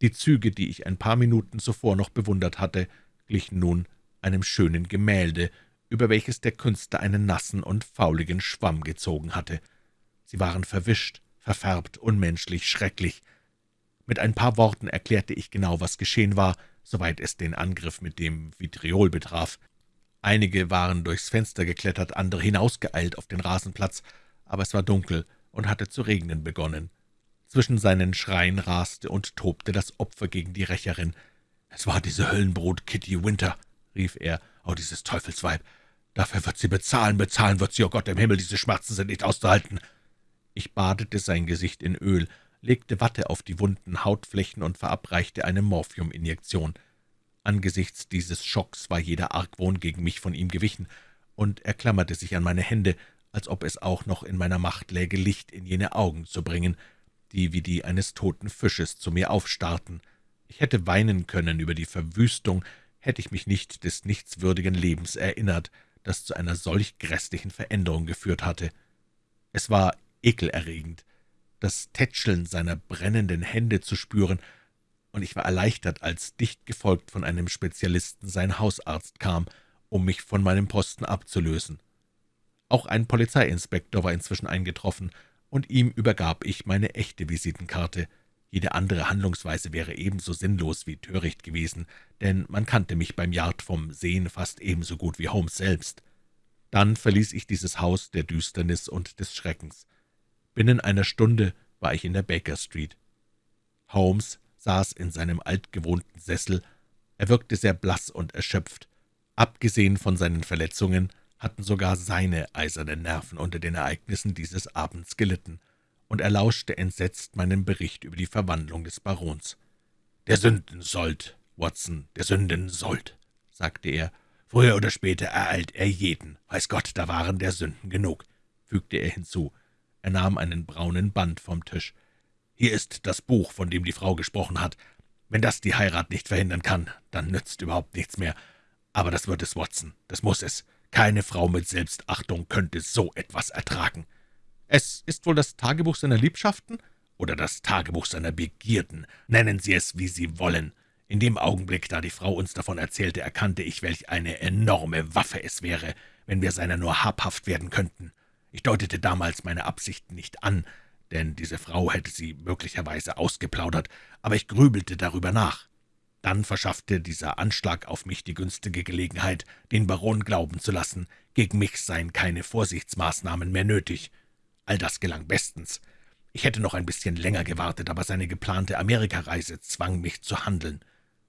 Die Züge, die ich ein paar Minuten zuvor noch bewundert hatte, glichen nun einem schönen Gemälde, über welches der Künstler einen nassen und fauligen Schwamm gezogen hatte. Sie waren verwischt, verfärbt, unmenschlich, schrecklich. Mit ein paar Worten erklärte ich genau, was geschehen war, soweit es den Angriff mit dem Vitriol betraf. Einige waren durchs Fenster geklettert, andere hinausgeeilt auf den Rasenplatz, aber es war dunkel und hatte zu regnen begonnen. Zwischen seinen Schreien raste und tobte das Opfer gegen die Rächerin. »Es war diese Höllenbrut Kitty Winter«, rief er, »oh, dieses Teufelsweib! Dafür wird sie bezahlen, bezahlen wird sie, oh Gott im Himmel, diese Schmerzen sind nicht auszuhalten!« Ich badete sein Gesicht in Öl, legte Watte auf die wunden Hautflächen und verabreichte eine Morphiuminjektion. Angesichts dieses Schocks war jeder Argwohn gegen mich von ihm gewichen, und er klammerte sich an meine Hände, als ob es auch noch in meiner Macht läge, Licht in jene Augen zu bringen, die wie die eines toten Fisches zu mir aufstarrten. Ich hätte weinen können über die Verwüstung, hätte ich mich nicht des nichtswürdigen Lebens erinnert, das zu einer solch grässlichen Veränderung geführt hatte. Es war ekelerregend, das Tätscheln seiner brennenden Hände zu spüren, und ich war erleichtert, als dicht gefolgt von einem Spezialisten sein Hausarzt kam, um mich von meinem Posten abzulösen. Auch ein Polizeiinspektor war inzwischen eingetroffen, und ihm übergab ich meine echte Visitenkarte. Jede andere Handlungsweise wäre ebenso sinnlos wie töricht gewesen, denn man kannte mich beim Yard vom Sehen fast ebenso gut wie Holmes selbst. Dann verließ ich dieses Haus der Düsternis und des Schreckens. Binnen einer Stunde war ich in der Baker Street. Holmes saß in seinem altgewohnten Sessel. Er wirkte sehr blass und erschöpft. Abgesehen von seinen Verletzungen hatten sogar seine eisernen Nerven unter den Ereignissen dieses Abends gelitten, und er lauschte entsetzt meinem Bericht über die Verwandlung des Barons. »Der Sündensold, Watson, der Sündensold«, sagte er. »Früher oder später ereilt er jeden. Weiß Gott, da waren der Sünden genug«, fügte er hinzu. Er nahm einen braunen Band vom Tisch. »Hier ist das Buch, von dem die Frau gesprochen hat. Wenn das die Heirat nicht verhindern kann, dann nützt überhaupt nichts mehr. Aber das wird es, Watson, das muss es. Keine Frau mit Selbstachtung könnte so etwas ertragen. Es ist wohl das Tagebuch seiner Liebschaften oder das Tagebuch seiner Begierden. Nennen Sie es, wie Sie wollen. In dem Augenblick, da die Frau uns davon erzählte, erkannte ich, welch eine enorme Waffe es wäre, wenn wir seiner nur habhaft werden könnten. Ich deutete damals meine Absichten nicht an, denn diese Frau hätte sie möglicherweise ausgeplaudert, aber ich grübelte darüber nach. Dann verschaffte dieser Anschlag auf mich die günstige Gelegenheit, den Baron glauben zu lassen, gegen mich seien keine Vorsichtsmaßnahmen mehr nötig. All das gelang bestens. Ich hätte noch ein bisschen länger gewartet, aber seine geplante Amerikareise zwang mich zu handeln.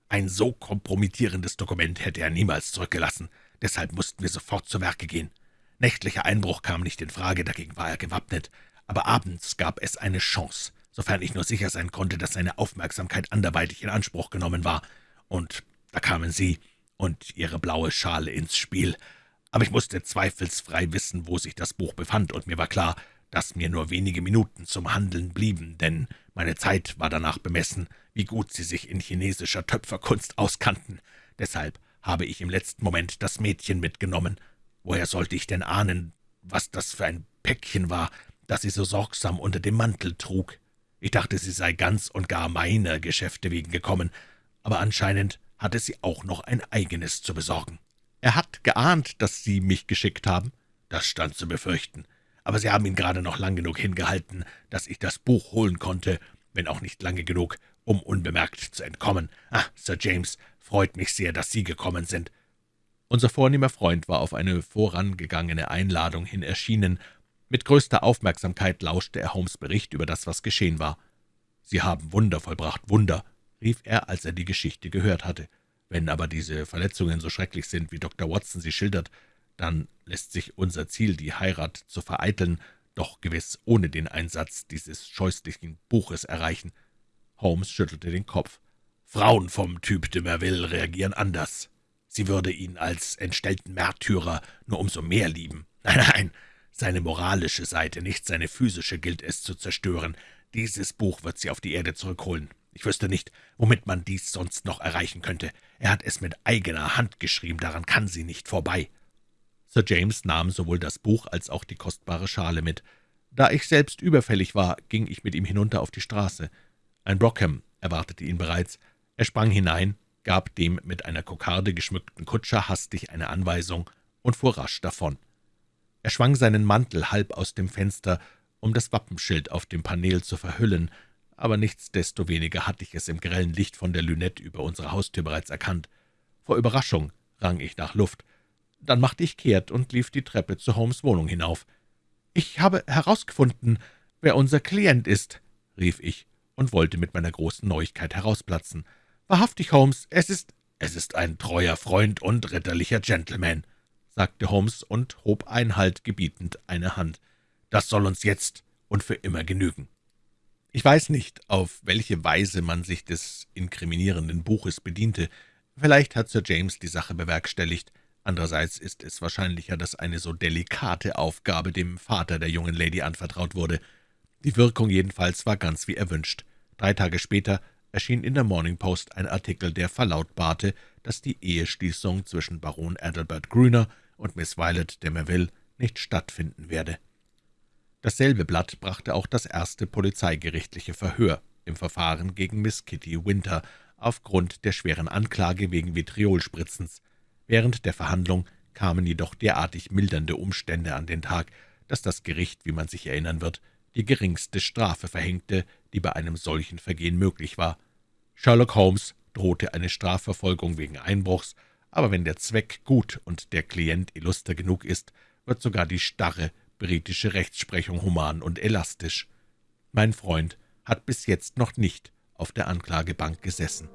Ein so kompromittierendes Dokument hätte er niemals zurückgelassen, deshalb mussten wir sofort zu Werke gehen. Nächtlicher Einbruch kam nicht in Frage, dagegen war er gewappnet, aber abends gab es eine Chance sofern ich nur sicher sein konnte, dass seine Aufmerksamkeit anderweitig in Anspruch genommen war. Und da kamen Sie und Ihre blaue Schale ins Spiel. Aber ich musste zweifelsfrei wissen, wo sich das Buch befand, und mir war klar, dass mir nur wenige Minuten zum Handeln blieben, denn meine Zeit war danach bemessen, wie gut Sie sich in chinesischer Töpferkunst auskannten. Deshalb habe ich im letzten Moment das Mädchen mitgenommen. Woher sollte ich denn ahnen, was das für ein Päckchen war, das sie so sorgsam unter dem Mantel trug? Ich dachte, sie sei ganz und gar meiner Geschäfte wegen gekommen, aber anscheinend hatte sie auch noch ein eigenes zu besorgen. Er hat geahnt, dass Sie mich geschickt haben? Das stand zu befürchten. Aber Sie haben ihn gerade noch lang genug hingehalten, dass ich das Buch holen konnte, wenn auch nicht lange genug, um unbemerkt zu entkommen. Ah, Sir James, freut mich sehr, dass Sie gekommen sind.« Unser vornehmer Freund war auf eine vorangegangene Einladung hin erschienen. Mit größter Aufmerksamkeit lauschte er Holmes' Bericht über das, was geschehen war. »Sie haben Wunder vollbracht, Wunder«, rief er, als er die Geschichte gehört hatte. »Wenn aber diese Verletzungen so schrecklich sind, wie Dr. Watson sie schildert, dann lässt sich unser Ziel, die Heirat zu vereiteln, doch gewiss ohne den Einsatz dieses scheußlichen Buches erreichen.« Holmes schüttelte den Kopf. »Frauen vom Typ de Merville reagieren anders. Sie würde ihn als entstellten Märtyrer nur umso mehr lieben. Nein, nein, seine moralische Seite, nicht seine physische, gilt es zu zerstören. Dieses Buch wird sie auf die Erde zurückholen. Ich wüsste nicht, womit man dies sonst noch erreichen könnte. Er hat es mit eigener Hand geschrieben, daran kann sie nicht vorbei.« Sir James nahm sowohl das Buch als auch die kostbare Schale mit. Da ich selbst überfällig war, ging ich mit ihm hinunter auf die Straße. Ein Brockham erwartete ihn bereits. Er sprang hinein, gab dem mit einer Kokarde geschmückten Kutscher hastig eine Anweisung und fuhr rasch davon. Er schwang seinen Mantel halb aus dem Fenster, um das Wappenschild auf dem Paneel zu verhüllen, aber nichtsdestoweniger hatte ich es im grellen Licht von der Lünette über unsere Haustür bereits erkannt. Vor Überraschung rang ich nach Luft. Dann machte ich kehrt und lief die Treppe zu Holmes' Wohnung hinauf. »Ich habe herausgefunden, wer unser Klient ist«, rief ich und wollte mit meiner großen Neuigkeit herausplatzen. »Wahrhaftig, Holmes, es ist...« »Es ist ein treuer Freund und ritterlicher Gentleman«, sagte Holmes und hob Einhalt gebietend eine Hand. »Das soll uns jetzt und für immer genügen.« ich weiß nicht, auf welche Weise man sich des inkriminierenden Buches bediente. Vielleicht hat Sir James die Sache bewerkstelligt. Andererseits ist es wahrscheinlicher, dass eine so delikate Aufgabe dem Vater der jungen Lady anvertraut wurde. Die Wirkung jedenfalls war ganz wie erwünscht. Drei Tage später erschien in der Morning Post ein Artikel, der verlautbarte, dass die Eheschließung zwischen Baron Adalbert Grüner und Miss Violet de Merville nicht stattfinden werde. Dasselbe Blatt brachte auch das erste polizeigerichtliche Verhör im Verfahren gegen Miss Kitty Winter aufgrund der schweren Anklage wegen Vitriolspritzens. Während der Verhandlung kamen jedoch derartig mildernde Umstände an den Tag, dass das Gericht, wie man sich erinnern wird, die geringste Strafe verhängte, die bei einem solchen Vergehen möglich war. Sherlock Holmes drohte eine Strafverfolgung wegen Einbruchs, aber wenn der Zweck gut und der Klient illuster genug ist, wird sogar die starre britische Rechtsprechung human und elastisch. Mein Freund hat bis jetzt noch nicht auf der Anklagebank gesessen.